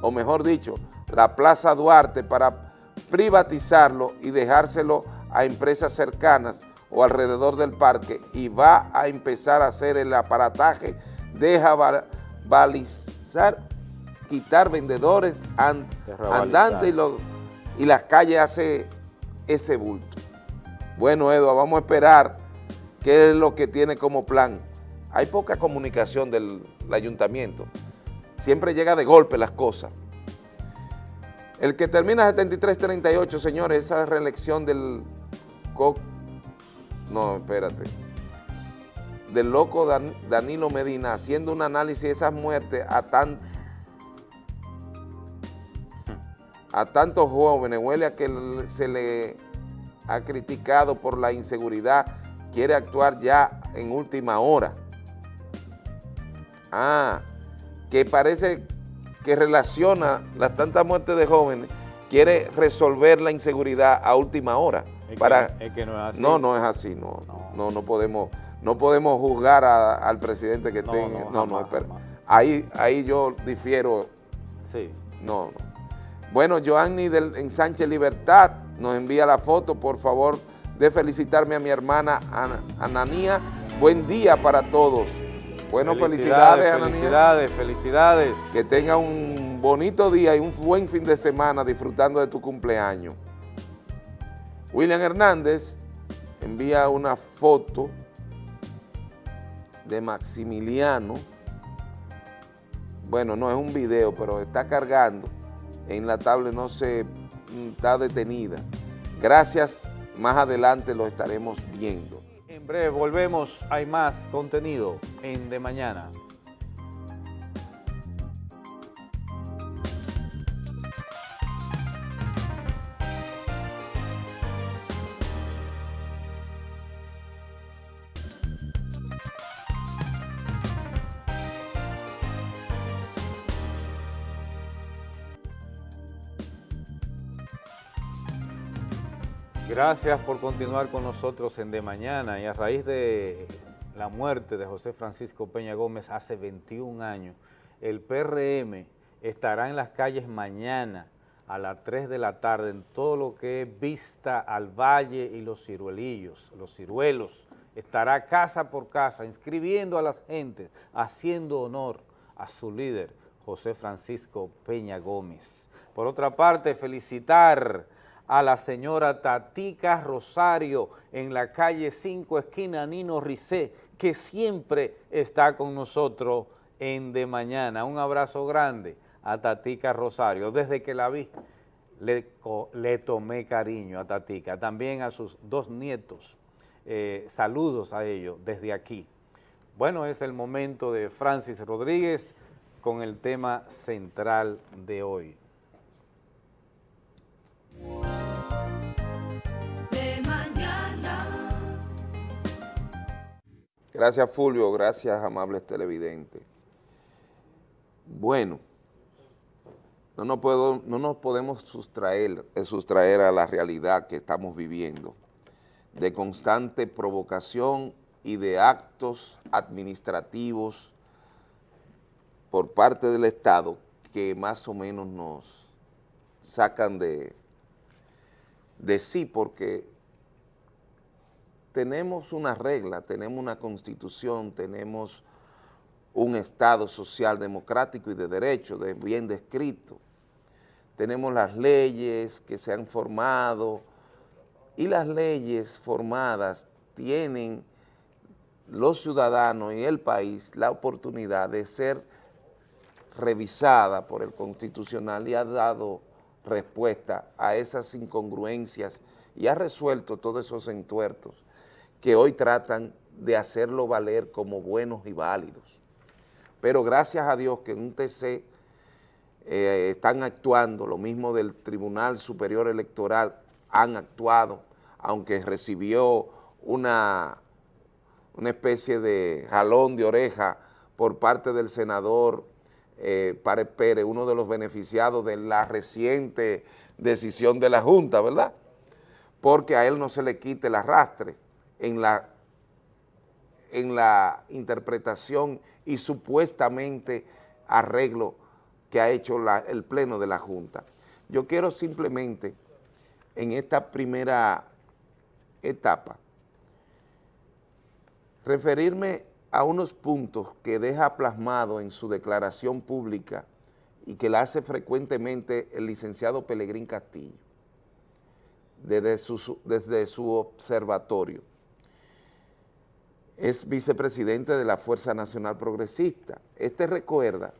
o mejor dicho, la Plaza Duarte para privatizarlo y dejárselo a empresas cercanas o alrededor del parque y va a empezar a hacer el aparataje, deja balizar, quitar vendedores andantes y, y las calles hace ese bulto. Bueno, Eduardo, vamos a esperar qué es lo que tiene como plan. Hay poca comunicación del ayuntamiento siempre llega de golpe las cosas. El que termina 73-38, señores, esa reelección del... No, espérate. Del loco Danilo Medina, haciendo un análisis de esas muertes a tan... a tantos jóvenes, huele a que se le ha criticado por la inseguridad, quiere actuar ya en última hora. Ah, que parece que relaciona las tantas muertes de jóvenes, quiere resolver la inseguridad a última hora. Es, para, que, no es así. No, no es así, no, no, no, podemos, no podemos juzgar al presidente que tenga, no, no, espera. Ahí, ahí yo difiero. Sí. No, no. Bueno, Joanny del en Sánchez Libertad nos envía la foto, por favor, de felicitarme a mi hermana Ananía. Buen día para todos. Bueno, felicidades, Felicidades, felicidades. Que tenga un bonito día y un buen fin de semana disfrutando de tu cumpleaños. William Hernández envía una foto de Maximiliano. Bueno, no es un video, pero está cargando en la tablet no se mm, está detenida. Gracias, más adelante lo estaremos viendo. En breve volvemos, hay más contenido en De Mañana. Gracias por continuar con nosotros en De Mañana y a raíz de la muerte de José Francisco Peña Gómez hace 21 años, el PRM estará en las calles mañana a las 3 de la tarde en todo lo que es vista al valle y los ciruelillos, los ciruelos, estará casa por casa inscribiendo a las gentes, haciendo honor a su líder, José Francisco Peña Gómez. Por otra parte, felicitar a la señora Tatica Rosario en la calle 5, esquina Nino Ricé, que siempre está con nosotros en De Mañana. Un abrazo grande a Tatica Rosario. Desde que la vi, le, le tomé cariño a Tatica. También a sus dos nietos. Eh, saludos a ellos desde aquí. Bueno, es el momento de Francis Rodríguez con el tema central de hoy. Gracias Fulvio, gracias amables televidentes. Bueno, no nos, puedo, no nos podemos sustraer, eh, sustraer a la realidad que estamos viviendo, de constante provocación y de actos administrativos por parte del Estado que más o menos nos sacan de, de sí porque tenemos una regla, tenemos una constitución, tenemos un Estado social democrático y de derecho, de bien descrito. Tenemos las leyes que se han formado y las leyes formadas tienen los ciudadanos y el país la oportunidad de ser revisada por el Constitucional y ha dado respuesta a esas incongruencias y ha resuelto todos esos entuertos que hoy tratan de hacerlo valer como buenos y válidos. Pero gracias a Dios que en un TC eh, están actuando, lo mismo del Tribunal Superior Electoral han actuado, aunque recibió una, una especie de jalón de oreja por parte del senador eh, Párez Pérez, uno de los beneficiados de la reciente decisión de la Junta, ¿verdad? Porque a él no se le quite el arrastre en la, en la interpretación y supuestamente arreglo que ha hecho el Pleno de la Junta. Yo quiero simplemente, en esta primera etapa, referirme a unos puntos que deja plasmado en su declaración pública y que la hace frecuentemente el licenciado Pelegrín Castillo, desde su, desde su observatorio es vicepresidente de la Fuerza Nacional Progresista. Este recuerda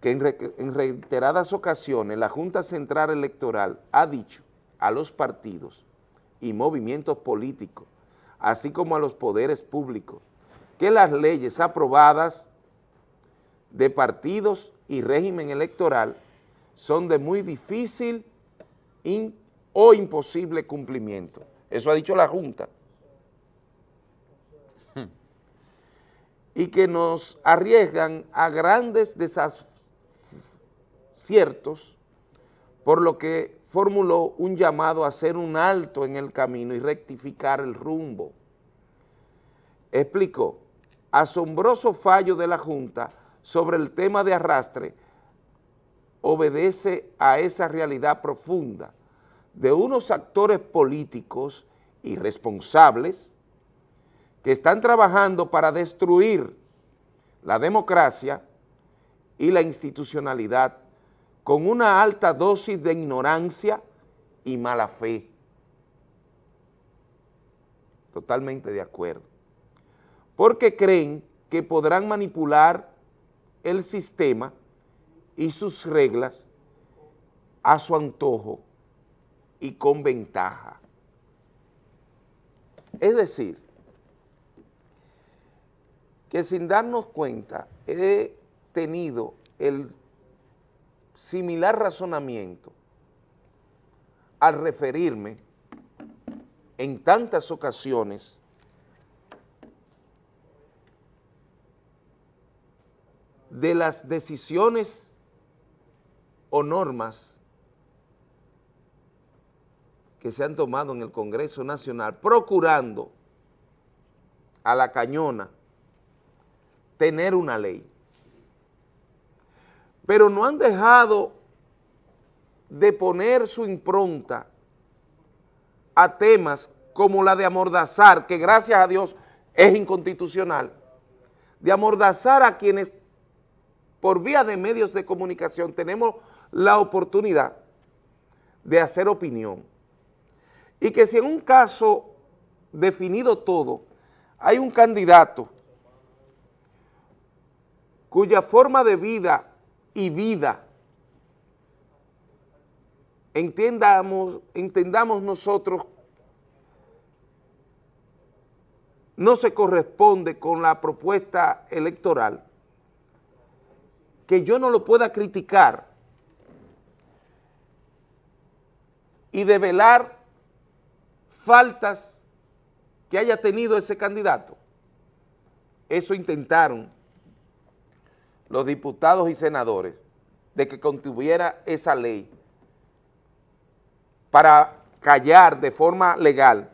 que en, reiteradas ocasiones la Junta Central Electoral ha dicho a los partidos y movimientos políticos, así como a los poderes públicos, que las leyes aprobadas de partidos y régimen electoral son de muy difícil o imposible cumplimiento. Eso ha dicho la Junta. y que nos arriesgan a grandes desaciertos, por lo que formuló un llamado a hacer un alto en el camino y rectificar el rumbo. Explicó, asombroso fallo de la Junta sobre el tema de arrastre obedece a esa realidad profunda de unos actores políticos irresponsables que están trabajando para destruir la democracia y la institucionalidad con una alta dosis de ignorancia y mala fe. Totalmente de acuerdo. Porque creen que podrán manipular el sistema y sus reglas a su antojo y con ventaja. Es decir, que sin darnos cuenta he tenido el similar razonamiento al referirme en tantas ocasiones de las decisiones o normas que se han tomado en el Congreso Nacional procurando a la cañona tener una ley. Pero no han dejado de poner su impronta a temas como la de amordazar, que gracias a Dios es inconstitucional, de amordazar a quienes por vía de medios de comunicación tenemos la oportunidad de hacer opinión. Y que si en un caso definido todo, hay un candidato cuya forma de vida y vida entendamos, entendamos nosotros no se corresponde con la propuesta electoral, que yo no lo pueda criticar y develar faltas que haya tenido ese candidato. Eso intentaron los diputados y senadores de que contuviera esa ley para callar de forma legal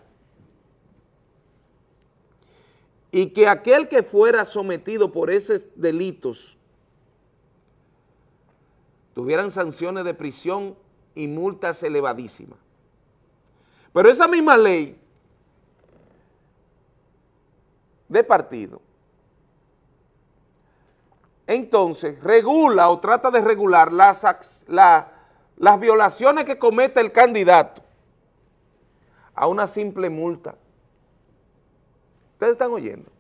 y que aquel que fuera sometido por esos delitos tuvieran sanciones de prisión y multas elevadísimas. Pero esa misma ley de partido, entonces regula o trata de regular las, las violaciones que comete el candidato a una simple multa. ¿Ustedes están oyendo?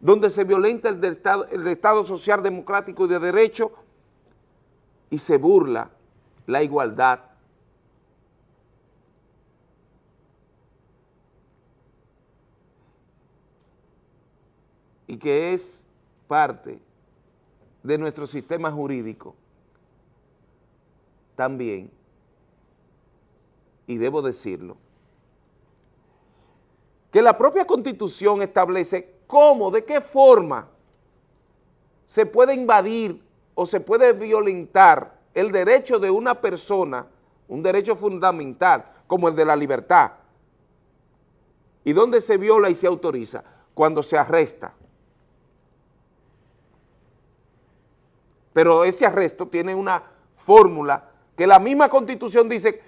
Donde se violenta el, estado, Estado social democrático y de derecho y se burla la igualdad. Y que es parte de nuestro sistema jurídico también, y debo decirlo, que la propia Constitución establece cómo, de qué forma se puede invadir o se puede violentar el derecho de una persona, un derecho fundamental, como el de la libertad. ¿Y dónde se viola y se autoriza? Cuando se arresta. Pero ese arresto tiene una fórmula que la misma Constitución dice,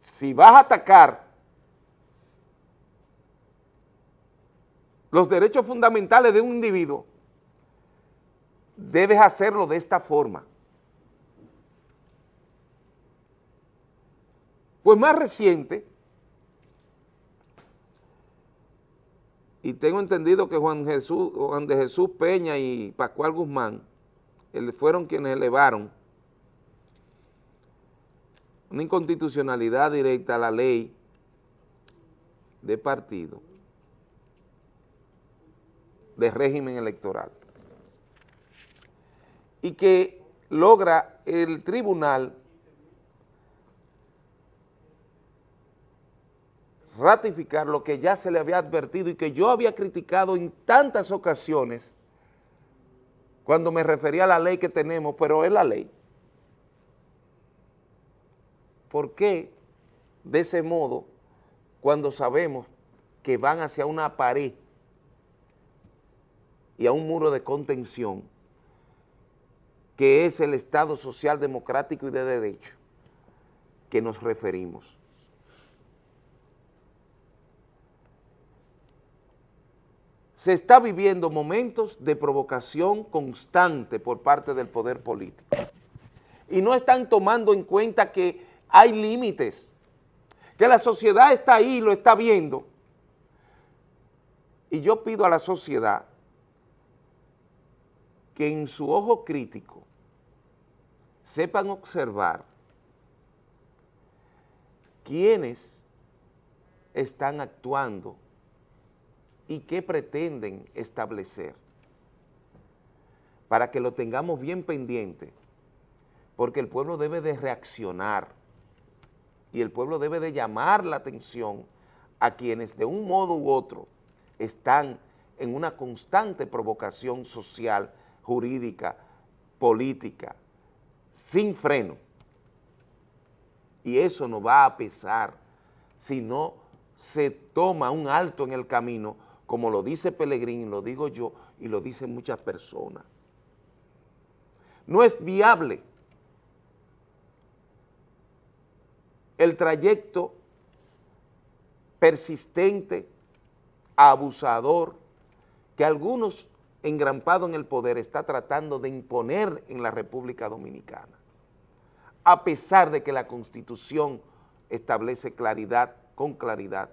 si vas a atacar los derechos fundamentales de un individuo, debes hacerlo de esta forma. Pues más reciente, y tengo entendido que Juan, de Jesús Peña y Pascual Guzmán fueron quienes elevaron una inconstitucionalidad directa a la ley de partido de régimen electoral y que logra el tribunal ratificar lo que ya se le había advertido y que yo había criticado en tantas ocasiones cuando me refería a la ley que tenemos, pero es la ley. ¿Por qué de ese modo cuando sabemos que van hacia una pared y a un muro de contención que es el Estado social democrático y de derecho que nos referimos. Se está viviendo momentos de provocación constante por parte del poder político y no están tomando en cuenta que hay límites, que la sociedad está ahí lo está viendo. Y yo pido a la sociedad que en su ojo crítico sepan observar quiénes están actuando y qué pretenden establecer. Para que lo tengamos bien pendiente, porque el pueblo debe de reaccionar y el pueblo debe de llamar la atención a quienes de un modo u otro están en una constante provocación social, jurídica, política, sin freno. Y eso no va a pesar si no se toma un alto en el camino, como lo dice Pellegrín, lo digo yo y lo dicen muchas personas. No es viable el trayecto persistente, abusador, que algunos engrampados en el poder está tratando de imponer en la República Dominicana, a pesar de que la Constitución establece claridad, con claridad,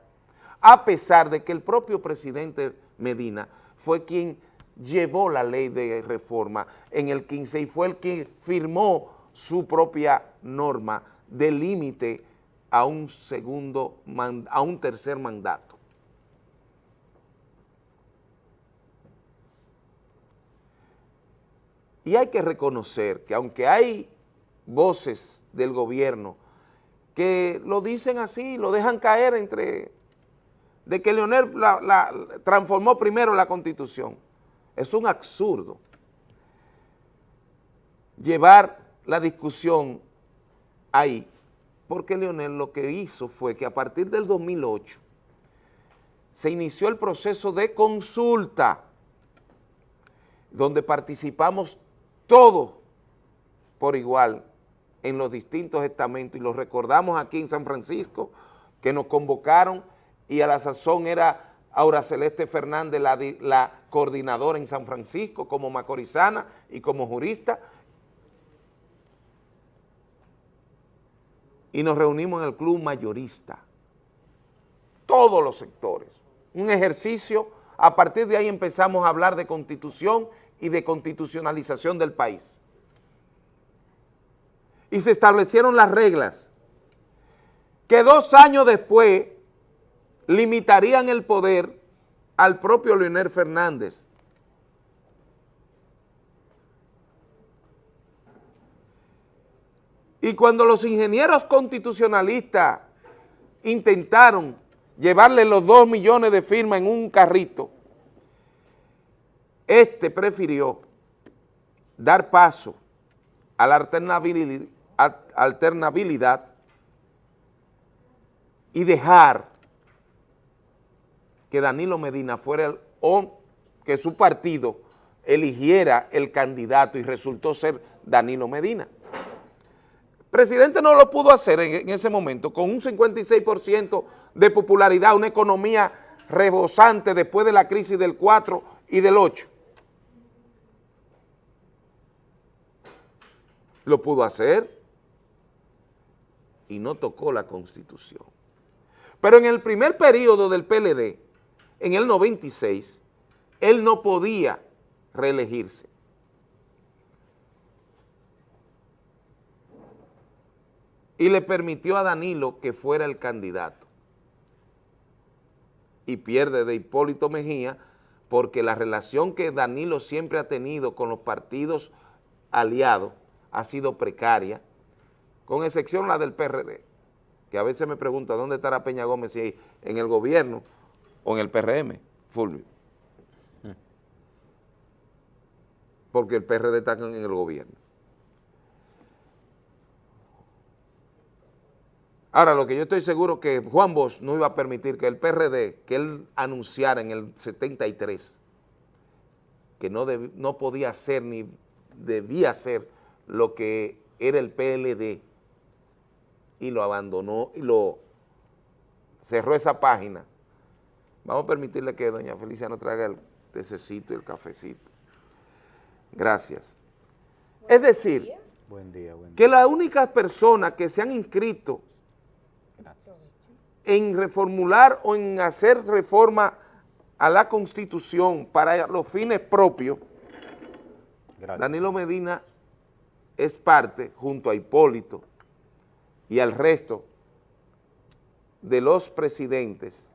a pesar de que el propio presidente Medina fue quien llevó la ley de reforma en el 15 y fue el que firmó su propia norma de límite a un segundo, a un tercer mandato. Y hay que reconocer que aunque hay voces del gobierno que lo dicen así, lo dejan caer entre, de que Leonel la, transformó primero la Constitución. Es un absurdo llevar la discusión ahí, porque Leonel lo que hizo fue que a partir del 2008 se inició el proceso de consulta, donde participamos todos por igual en los distintos estamentos. Y los recordamos aquí en San Francisco que nos convocaron y a la sazón era Aura Celeste Fernández la, la coordinadora en San Francisco como macorizana y como jurista. Y nos reunimos en el club mayorista, todos los sectores, un ejercicio, a partir de ahí empezamos a hablar de constitución y de constitucionalización del país. Y se establecieron las reglas que dos años después limitarían el poder al propio Leonel Fernández. Y cuando los ingenieros constitucionalistas intentaron llevarle los dos millones de firmas en un carrito, este prefirió dar paso a la alternabilidad, y dejar que Danilo Medina fuera el, o que su partido eligiera el candidato y resultó ser Danilo Medina. El presidente no lo pudo hacer en, en ese momento, con un 56% de popularidad, una economía rebosante después de la crisis del 4 y del 8. Lo pudo hacer y no tocó la Constitución. Pero en el primer periodo del PLD, en el 96, él no podía reelegirse. Y le permitió a Danilo que fuera el candidato. Y pierde de Hipólito Mejía porque la relación que Danilo siempre ha tenido con los partidos aliados ha sido precaria, con excepción la del PRD, que a veces me pregunta dónde estará Peña Gómez, si en el gobierno o en el PRM, Fulvio. Porque el PRD está en el gobierno. Ahora, lo que yo estoy seguro que Juan Bosch no iba a permitir que el PRD, que él anunciara en el 73, que no, no podía ser ni debía ser lo que era el PLD y lo abandonó y lo cerró esa página. Vamos a permitirle que doña Felicia nos traiga el tececito y el cafecito. Gracias. Es decir, que las únicas personas que se han inscrito en reformular o en hacer reforma a la Constitución para los fines propios, Danilo Medina es parte, junto a Hipólito y al resto de los presidentes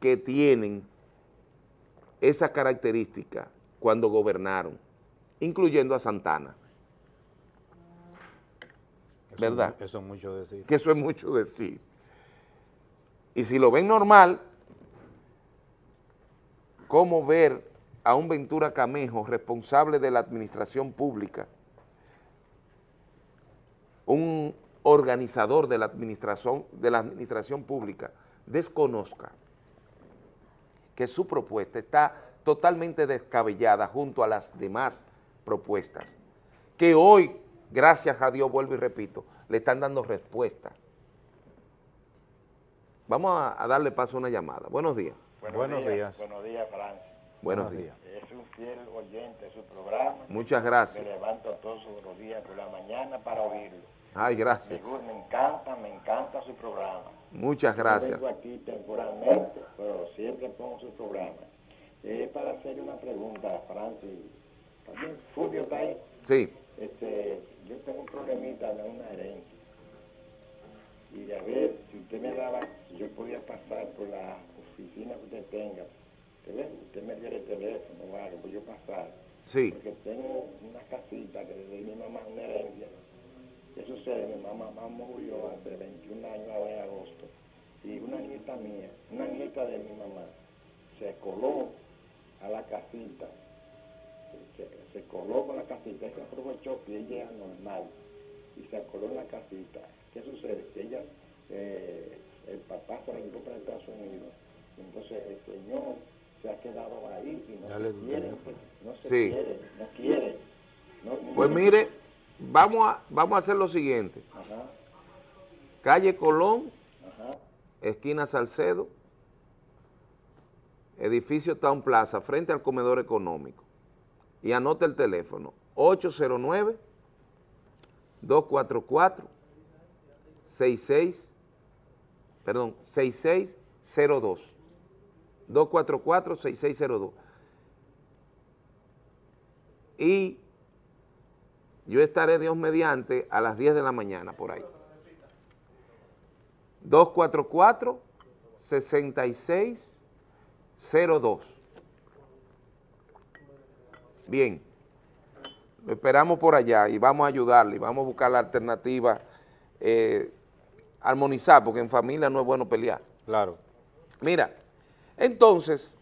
que tienen esa característica cuando gobernaron, incluyendo a Santana. ¿Verdad? Eso es mucho decir. Que eso es mucho decir. Y si lo ven normal, ¿cómo ver a un Ventura Camejo responsable de la administración pública, un organizador de la administración, de la administración pública, desconozca que su propuesta está totalmente descabellada junto a las demás propuestas, que hoy, gracias a Dios, vuelvo y repito, le están dando respuesta. Vamos a, darle paso a una llamada. Buenos días. Buenos, días. Buenos días, Francia. Buenos, días. Es un fiel oyente de su programa. Muchas gracias. Me levanto todos los días por la mañana para oírlo. Ay, gracias. Me, encanta, me encanta su programa. Muchas gracias. Yo vengo aquí temporalmente, pero siempre pongo su programa. Es para hacerle una pregunta a Francis. ¿También Fulvio está ahí? Sí. Este, yo tengo un problemita de una herencia. Y a ver, si usted me daba, si yo podía pasar por la oficina que usted tenga, usted me diera el teléfono o algo, pues yo pasar. Sí. Porque tengo una casita que desde mi mamá una herencia. ¿Qué sucede? Mi mamá, mamá murió hace 21 años ahora en agosto. Y una nieta mía, una nieta de mi mamá, se coló a la casita. Se, coló con la casita, se aprovechó que ella era normal y se coló en la casita. ¿Qué sucede? Que ella, eh, el papá se la llevó para Estados Unidos. Entonces el señor se ha quedado ahí y no se quiere, no se quiere, no quiere. pues mire, vamos a, vamos a hacer lo siguiente. Calle Colón, esquina Salcedo, edificio Town Plaza, frente al comedor económico. Y anota el teléfono, 809 244 66 perdón, 6602 244-6602. Y yo estaré, Dios mediante, a las 10 de la mañana por ahí. 244-6602. Bien, lo esperamos por allá y vamos a ayudarle, vamos a buscar la alternativa, eh, armonizar, porque en familia no es bueno pelear. Claro. Mira, entonces,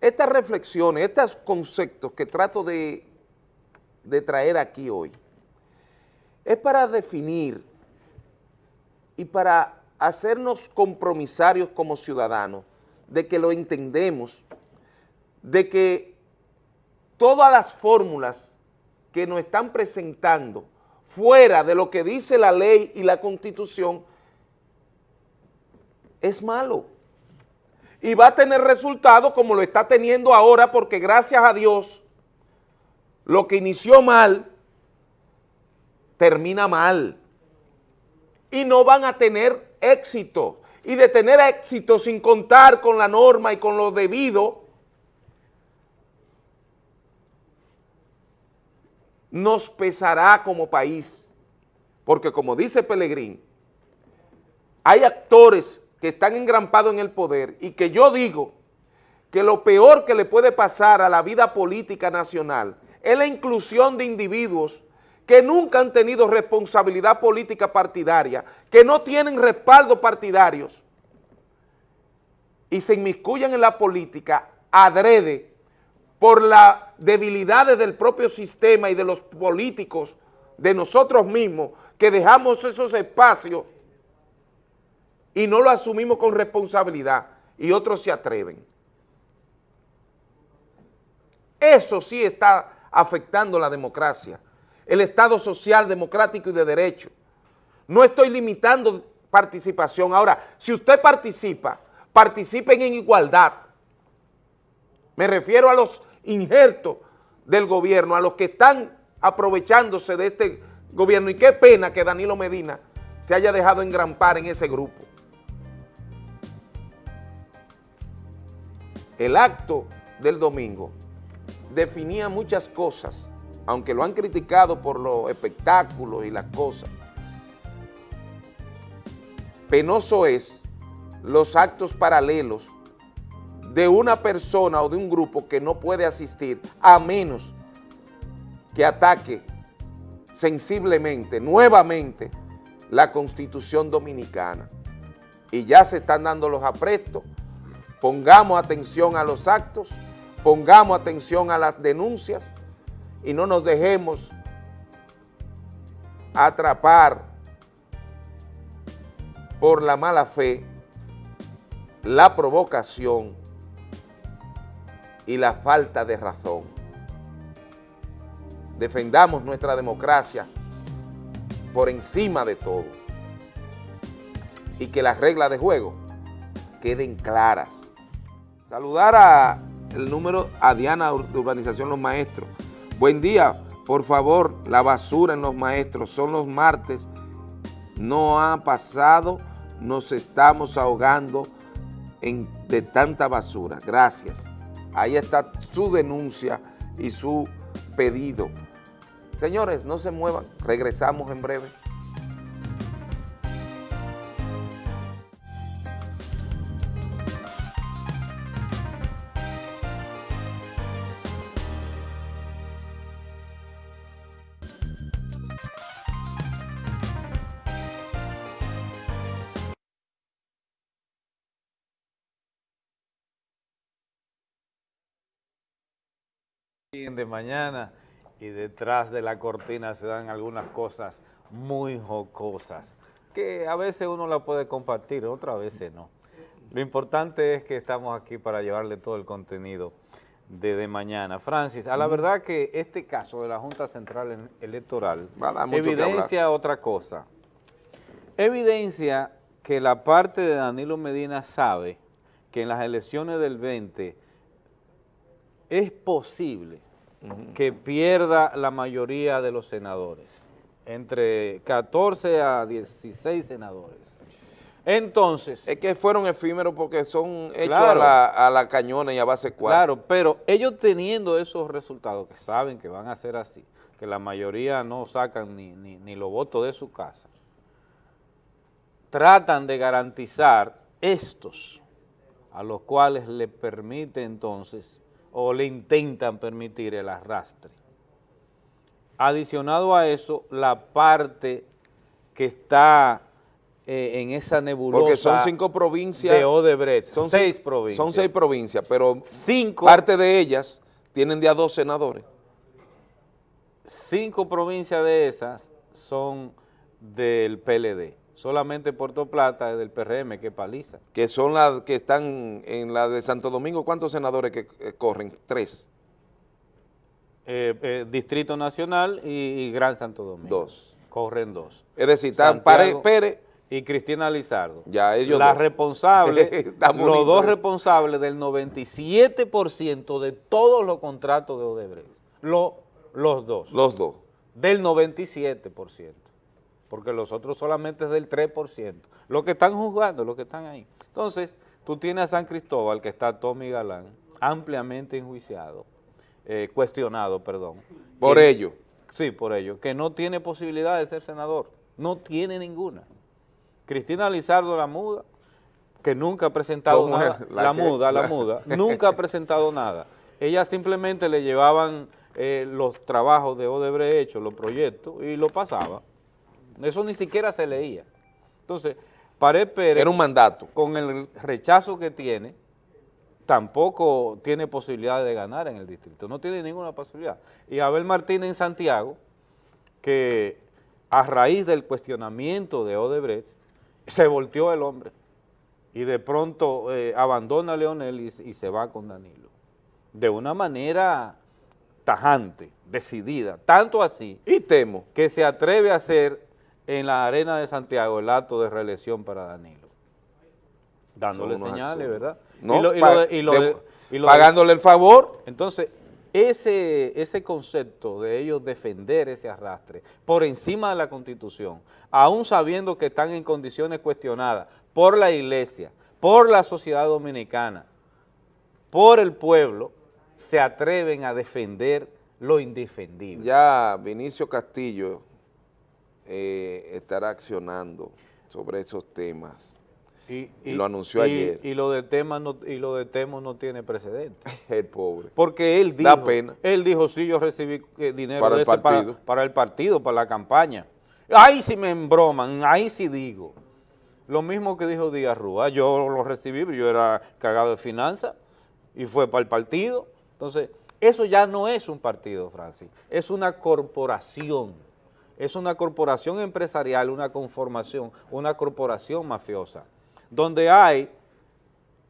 estas reflexiones, estos conceptos que trato de, traer aquí hoy, es para definir y para hacernos compromisarios como ciudadanos de que lo entendemos, de que todas las fórmulas que nos están presentando fuera de lo que dice la ley y la constitución es malo y va a tener resultados como lo está teniendo ahora porque gracias a Dios lo que inició mal termina mal. Y no van a tener éxito. Y de tener éxito sin contar con la norma y con lo debido nos pesará como país. Porque como dice Pelegrín hay actores que están engrampados en el poder y que yo digo que lo peor que le puede pasar a la vida política nacional es la inclusión de individuos que nunca han tenido responsabilidad política partidaria, que no tienen respaldo partidarios y se inmiscuyen en la política adrede por las debilidades del propio sistema y de los políticos, de nosotros mismos, que dejamos esos espacios y no lo asumimos con responsabilidad y otros se atreven. Eso sí está afectando la democracia, el Estado social, democrático y de derecho. No estoy limitando participación. Ahora, si usted participa, participen en igualdad. Me refiero a los injertos del gobierno, a los que están aprovechándose de este gobierno. Y qué pena que Danilo Medina se haya dejado engrampar en ese grupo. El acto del domingo definía muchas cosas aunque lo han criticado por los espectáculos y las cosas, penoso es los actos paralelos de una persona o de un grupo que no puede asistir a menos que ataque sensiblemente, nuevamente, la Constitución Dominicana. Y ya se están dando los aprestos, pongamos atención a los actos, pongamos atención a las denuncias y no nos dejemos atrapar por la mala fe, la provocación y la falta de razón. Defendamos nuestra democracia por encima de todo y que las reglas de juego queden claras. Saludar a el número a Diana de Urbanización Los Maestros. Buen día, por favor, la basura en Los Maestros, son los martes, no ha pasado, nos estamos ahogando en, de tanta basura. Gracias. Ahí está su denuncia y su pedido. Señores, no se muevan, regresamos en breve. De mañana y detrás de la cortina se dan algunas cosas muy jocosas, que a veces uno la puede compartir, otras veces no. Lo importante es que estamos aquí para llevarle todo el contenido de, de mañana. Francis, a la verdad que este caso de la Junta Central Electoral evidencia otra cosa. Evidencia que la parte de Danilo Medina sabe que en las elecciones del 20 es posible que pierda la mayoría de los senadores, entre 14 a 16 senadores. Entonces... Es que fueron efímeros porque son hechos a, la, a, la, cañona y a base cuatro. Claro, pero ellos teniendo esos resultados, que saben que van a ser así, que la mayoría no sacan ni, ni, ni los votos de su casa, tratan de garantizar estos, a los cuales le permite entonces o le intentan permitir el arrastre. Adicionado a eso, la parte que está eh, en esa nebulosa Porque son cinco provincias de Odebrecht, son seis provincias. Son seis provincias, pero cinco, parte de ellas tienen de a dos senadores. Cinco provincias de esas son del PLD solamente Puerto Plata es del PRM, que paliza. Que son las que están en la de Santo Domingo, ¿cuántos senadores que eh, corren? Tres. Eh, eh, Distrito Nacional y, Gran Santo Domingo. Dos. Corren dos. Es decir, están Pérez y Cristina Lizardo. Ya, ellos La responsable, los dos responsables del 97% de todos los contratos de Odebrecht. los dos. Los dos. Del 97% porque los otros solamente es del 3%. Los que están juzgando, los que están ahí. Entonces, tú tienes a San Cristóbal, que está Tommy Galán, ampliamente enjuiciado, eh, cuestionado, perdón. ¿Por ello? Sí, por ello, que no tiene posibilidad de ser senador, no tiene ninguna. Cristina Lizardo, la muda, que nunca ha presentado nada, la, muda, la muda, nunca ha presentado nada. Ella simplemente le llevaban eh, los trabajos de Odebrecht hechos, los proyectos, y lo pasaba. Eso ni siquiera se leía. Entonces, Pared Pérez... Era un mandato. Con el rechazo que tiene, tampoco tiene posibilidad de ganar en el distrito. No tiene ninguna posibilidad. Y Abel Martínez en Santiago, que a raíz del cuestionamiento de Odebrecht, se volteó el hombre. Y de pronto eh, abandona a Leonel y, y se va con Danilo. De una manera tajante, decidida, tanto así. Y temo. Que se atreve a hacer en la arena de Santiago el acto de reelección para Danilo. Dándole señales, ¿verdad? No, y pagándole el favor. Entonces, ese, ese concepto de ellos defender ese arrastre por encima de la Constitución, aún sabiendo que están en condiciones cuestionadas por la iglesia, por la sociedad dominicana, por el pueblo, se atreven a defender lo indefendible. Ya Vinicio Castillo eh, estará accionando sobre esos temas. Y, lo anunció ayer. Y lo de Temo no, y lo de Temo no tiene precedente. el pobre. Porque él dijo, pena. él dijo, sí, yo recibí eh, dinero para el, partido. Para, el partido, para la campaña. Ahí sí me embroman, ahí sí digo. Lo mismo que dijo Díaz Rúa, yo lo recibí, yo era cagado de finanzas y fue para el partido. Entonces, eso ya no es un partido, Francis, es una corporación. Es una corporación empresarial, una conformación, una corporación mafiosa, donde hay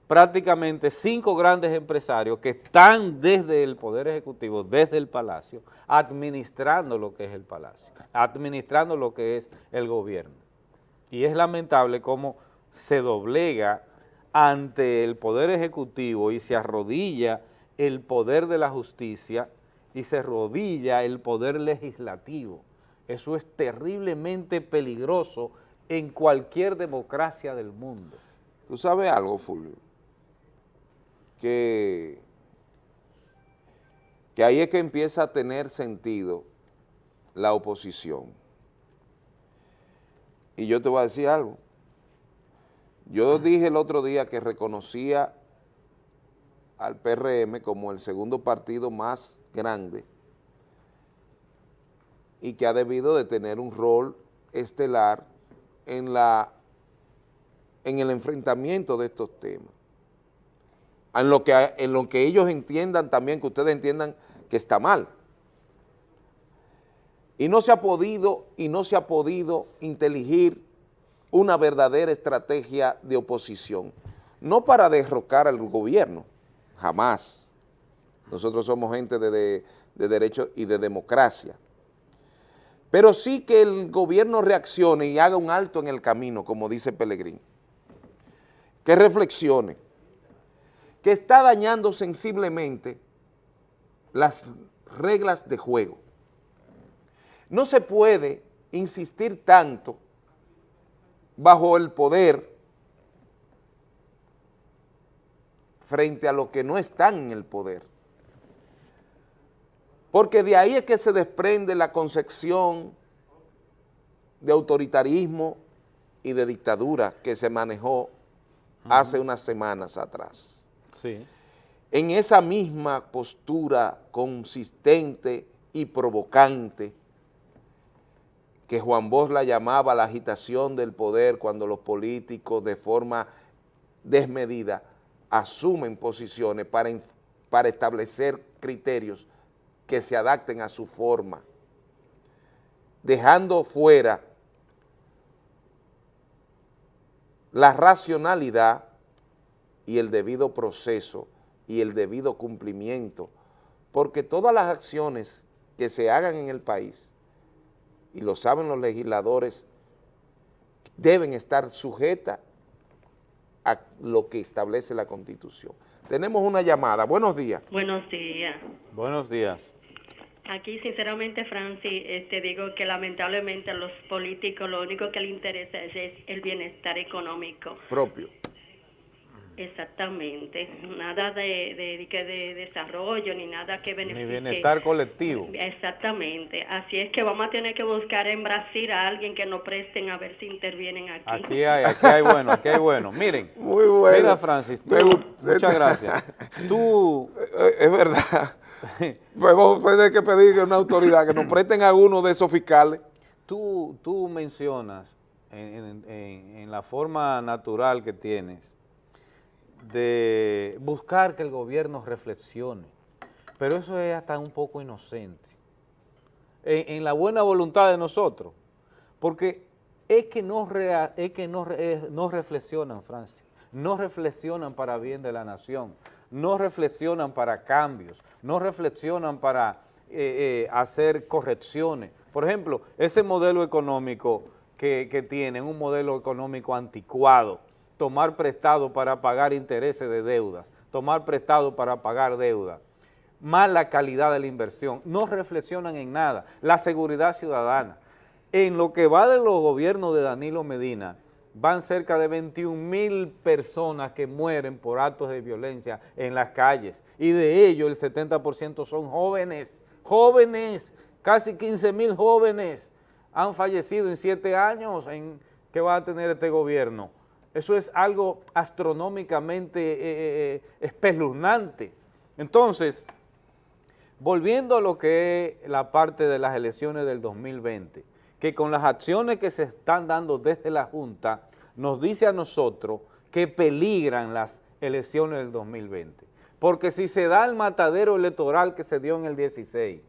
prácticamente cinco grandes empresarios que están desde el Poder Ejecutivo, desde el Palacio, administrando lo que es el Palacio, administrando lo que es el gobierno. Y es lamentable cómo se doblega ante el Poder Ejecutivo y se arrodilla el poder de la justicia y se arrodilla el poder legislativo. Eso es terriblemente peligroso en cualquier democracia del mundo. ¿Tú sabes algo, Fulvio? Que, ahí es que empieza a tener sentido la oposición. Y yo te voy a decir algo. Yo dije el otro día que reconocía al PRM como el segundo partido más grande y que ha debido de tener un rol estelar en, la, en el enfrentamiento de estos temas. En lo, que, en lo que ellos entiendan también, que ustedes entiendan que está mal. Y no se ha podido, y no se ha podido inteligir una verdadera estrategia de oposición, no para derrocar al gobierno, jamás. Nosotros somos gente de, de, de derecho y de democracia. Pero sí que el gobierno reaccione y haga un alto en el camino, como dice Pellegrín. Que reflexione, que está dañando sensiblemente las reglas de juego. No se puede insistir tanto bajo el poder frente a los que no están en el poder. Porque de ahí es que se desprende la concepción de autoritarismo y de dictadura que se manejó hace unas semanas atrás. Sí. En esa misma postura consistente y provocante que Juan Bosch la llamaba la agitación del poder cuando los políticos de forma desmedida asumen posiciones para, para establecer criterios que se adapten a su forma, dejando fuera la racionalidad y el debido proceso y el debido cumplimiento, porque todas las acciones que se hagan en el país y lo saben los legisladores, deben estar sujetas a lo que establece la Constitución. Tenemos una llamada. Buenos días. Buenos días. Buenos días. Aquí, sinceramente, Francis, este, digo que lamentablemente a los políticos lo único que les interesa es el bienestar económico. Propio. Exactamente, nada de, de, desarrollo ni nada que beneficie. Ni bienestar colectivo. Exactamente, así es que vamos a tener que buscar en Brasil a alguien que nos presten a ver si intervienen aquí. Aquí hay, aquí hay bueno, aquí hay bueno. Miren, Muy bueno. mira Francis, muchas gracias. Tú... Es verdad, vamos a tener que pedir a una autoridad que nos presten a uno de esos fiscales. Tú, tú mencionas en, en la forma natural que tienes, de buscar que el gobierno reflexione, pero eso es hasta un poco inocente, en, la buena voluntad de nosotros, porque es que no, es que no, no reflexionan, Francia, no reflexionan para bien de la nación, no reflexionan para cambios, no reflexionan para eh, eh, hacer correcciones. Por ejemplo, ese modelo económico que, que tienen, un modelo económico anticuado, tomar prestado para pagar intereses de deudas, tomar prestado para pagar deuda, mala calidad de la inversión, no reflexionan en nada, la seguridad ciudadana. En lo que va de los gobiernos de Danilo Medina, van cerca de 21 mil personas que mueren por actos de violencia en las calles y de ellos el 70% son jóvenes, jóvenes, casi 15 mil jóvenes han fallecido en siete años en que va a tener este gobierno. Eso es algo astronómicamente eh, eh, eh, espeluznante. Entonces, volviendo a lo que es la parte de las elecciones del 2020, que con las acciones que se están dando desde la Junta, nos dice a nosotros que peligran las elecciones del 2020. Porque si se da el matadero electoral que se dio en el 16,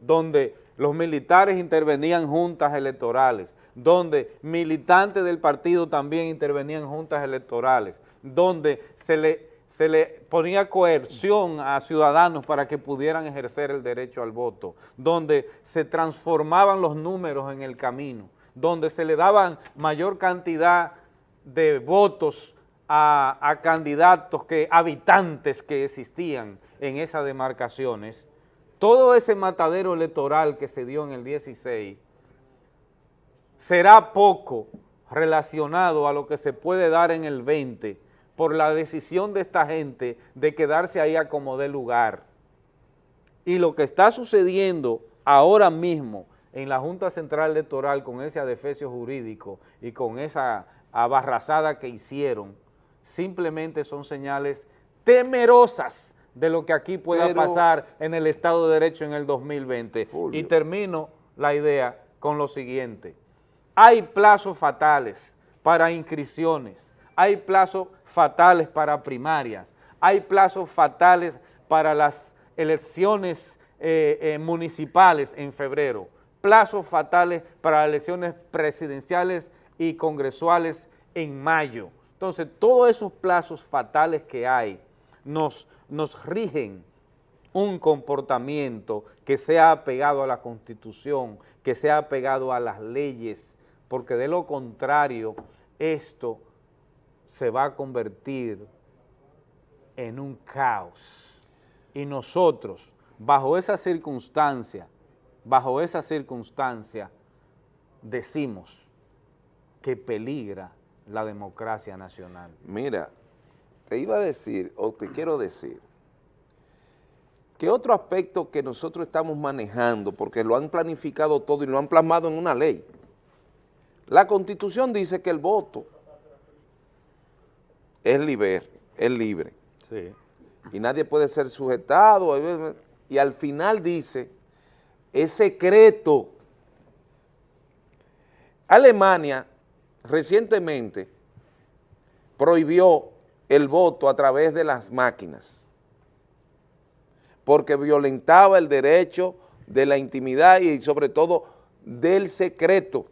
donde los militares intervenían juntas electorales, donde militantes del partido también intervenían juntas electorales, donde se le, se le ponía coerción a ciudadanos para que pudieran ejercer el derecho al voto, donde se transformaban los números en el camino, donde se le daban mayor cantidad de votos a, a candidatos que habitantes que existían en esas demarcaciones, todo ese matadero electoral que se dio en el 16 será poco relacionado a lo que se puede dar en el 20 por la decisión de esta gente de quedarse ahí a como de lugar. Y lo que está sucediendo ahora mismo en la Junta Central Electoral con ese adefesio jurídico y con esa abarrazada que hicieron, simplemente son señales temerosas de lo que aquí pueda pasar en el Estado de Derecho en el 2020. Y termino la idea con lo siguiente. Hay plazos fatales para inscripciones, hay plazos fatales para primarias, hay plazos fatales para las elecciones eh, eh, municipales en febrero, plazos fatales para las elecciones presidenciales y congresuales en mayo. Entonces, todos esos plazos fatales que hay nos, nos rigen un comportamiento que sea apegado a la Constitución, que sea apegado a las leyes, porque de lo contrario, esto se va a convertir en un caos. Y nosotros, bajo esa circunstancia, bajo esa circunstancia, decimos que peligra la democracia nacional. Mira, te iba a decir, o te quiero decir, que otro aspecto que nosotros estamos manejando, porque lo han planificado todo y lo han plasmado en una ley, la Constitución dice que el voto es libre, es libre. Y nadie puede ser sujetado. Y al final dice, es secreto. Alemania recientemente prohibió el voto a través de las máquinas porque violentaba el derecho de la intimidad y sobre todo del secreto.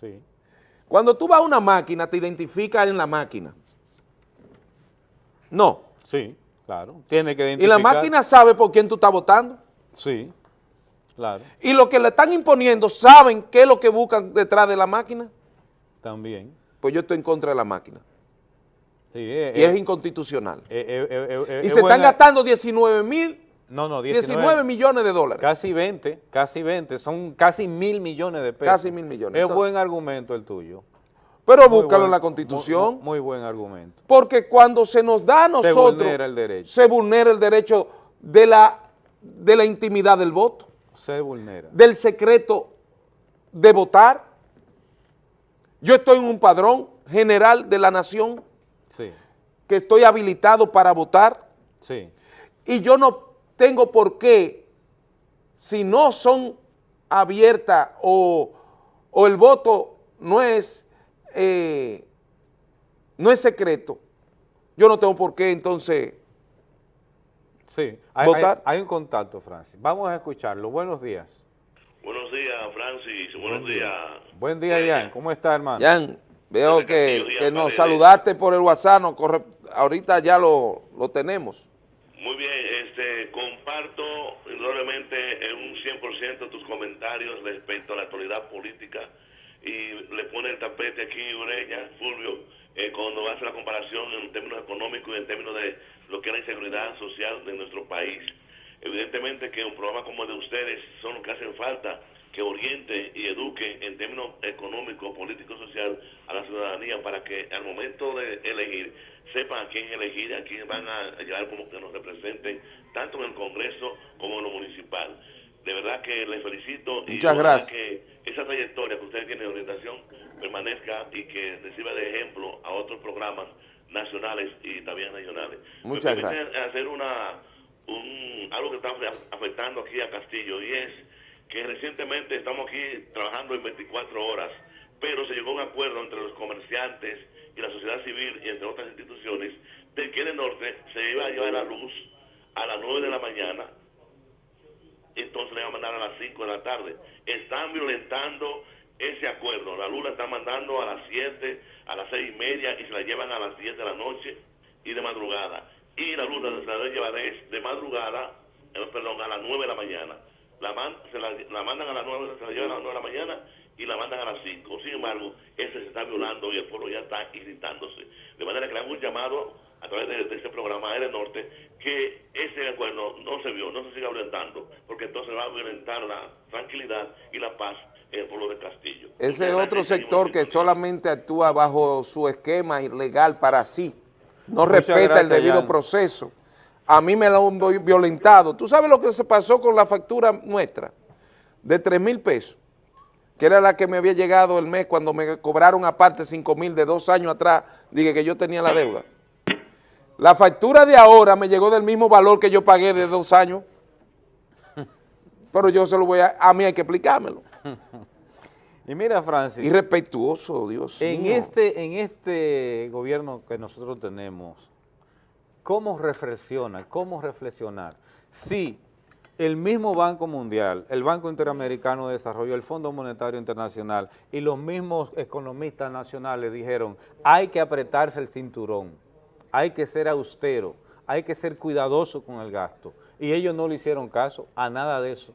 Sí. Cuando tú vas a una máquina, te identificas en la máquina. No. Sí, claro. Tiene que identificar. Y la máquina sabe por quién tú estás votando. Sí, claro. Y lo que le están imponiendo, ¿saben qué es lo que buscan detrás de la máquina? También. Pues yo estoy en contra de la máquina. Sí, eh, y es eh, inconstitucional. Eh, y se están gastando 19 mil no, no, 19, millones de dólares. Casi 20, casi 20, son casi mil millones de pesos. Casi mil millones. Es buen argumento el tuyo. Pero búscalo en la Constitución. Muy, buen argumento. Porque cuando se nos da a nosotros... Se vulnera el derecho. Se vulnera el derecho de la, de la intimidad del voto. Se vulnera. Del secreto de votar. Yo estoy en un padrón general de la nación. Sí. Que estoy habilitado para votar. Sí. Y yo no tengo por qué, si no son abiertas o, el voto no es, eh, no es secreto, yo no tengo por qué entonces sí, hay, votar. Hay, un contacto, Francis. Vamos a escucharlo. Buenos días. Buenos días, Francis. Buenos días. Buen día, Jan. ¿Cómo está, hermano? Jan, veo que, que nos saludaste por el WhatsApp. No corre, ahorita ya lo, lo tenemos. Muy bien, este, comparto indudablemente en un 100% tus comentarios respecto a la actualidad política y le pone el tapete aquí Ureña, Fulvio, eh, cuando hace la comparación en términos económicos y en términos de lo que es la inseguridad social de nuestro país. Evidentemente que un programa como el de ustedes son los que hacen falta que oriente y eduque en términos económicos, políticos, social a la ciudadanía para que al momento de elegir sepan a quién elegir, a quién van a llevar como que nos representen, tanto en el Congreso como en lo municipal. De verdad que les felicito y gracias. que esa trayectoria que ustedes tienen de orientación permanezca y que reciba de ejemplo a otros programas nacionales y también regionales. Muchas gracias. hacer una un, algo que está afectando aquí a Castillo y es que recientemente estamos aquí trabajando en 24 horas, pero se llegó a un acuerdo entre los comerciantes y la sociedad civil y entre otras instituciones de que el norte se iba a llevar la luz a las 9 de la mañana, entonces le iba a mandar a las 5 de la tarde. Están violentando ese acuerdo. La luz la están mandando a las 7, a las 6 y media y se la llevan a las 10 de la noche y de madrugada. Y la luz la, la llevar es de madrugada, eh, perdón, a las 9 de la mañana la, se la, mandan a las 9, se la llevan a las 9 de la mañana y la mandan a las 5. Sin embargo, ese se está violando y el pueblo ya está irritándose. De manera que le hago un llamado a través de, este programa del Norte que ese acuerdo no se vio, no se siga violentando, porque entonces va a violentar la tranquilidad y la paz en el pueblo de Castillo. Ese es otro sector que solamente actúa bajo su esquema ilegal para sí, no respeta el debido proceso a mí me lo han violentado. ¿Tú sabes lo que se pasó con la factura nuestra? De 3 mil pesos, que era la que me había llegado el mes cuando me cobraron aparte 5 mil de dos años atrás, dije que yo tenía la deuda. La factura de ahora me llegó del mismo valor que yo pagué de dos años, pero yo se lo voy a, a mí hay que explicármelo. Y mira, Francis. Irrespetuoso, Dios en Este, en este gobierno que nosotros tenemos, cómo reflexiona, cómo reflexionar. Si el mismo Banco Mundial, el Banco Interamericano de Desarrollo, el Fondo Monetario Internacional y los mismos economistas nacionales dijeron hay que apretarse el cinturón, hay que ser austero, hay que ser cuidadoso con el gasto. Y ellos no le hicieron caso a nada de eso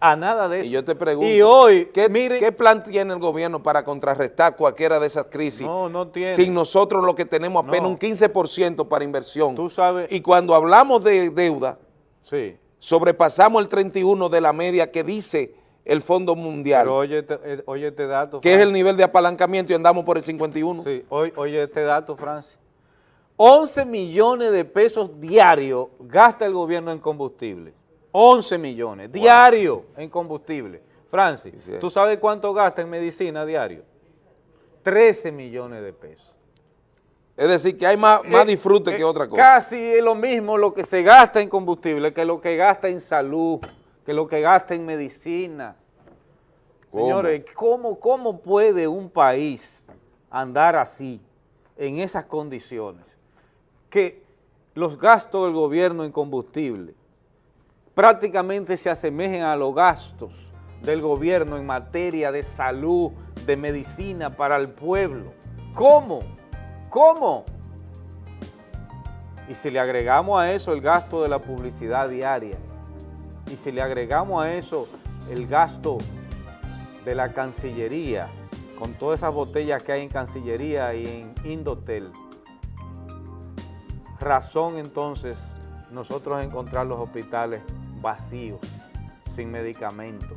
a nada de eso. Y yo te pregunto, y hoy, ¿qué, ¿qué plan tiene el gobierno para contrarrestar cualquiera de esas crisis? No, no tiene. Sin nosotros lo que tenemos apenas un 15% para inversión. Tú sabes. Y cuando hablamos de deuda, sí. sobrepasamos el 31 de la media que dice el Fondo Mundial. Pero oye, eh, oye este dato, Que es el nivel de apalancamiento y andamos por el 51. Sí, oye, oye este dato, Francis. 11 millones de pesos diarios gasta el gobierno en combustible. 11 millones diario en combustible. Francis, ¿tú sabes cuánto gasta en medicina diario? 13 millones de pesos. Es decir, que hay más, más eh, disfrute que eh, otra cosa. Casi es lo mismo lo que se gasta en combustible que lo que gasta en salud, que lo que gasta en medicina. Señores, ¿cómo, ¿cómo puede un país andar así, en esas condiciones? Que los gastos del gobierno en combustible prácticamente se asemejen a los gastos del gobierno en materia de salud, de medicina para el pueblo. ¿Cómo? ¿Cómo? Y si le agregamos a eso el gasto de la publicidad diaria, y si le agregamos a eso el gasto de la Cancillería, con todas esas botellas que hay en Cancillería y en Indotel, razón entonces nosotros encontrar los hospitales vacíos, sin medicamentos.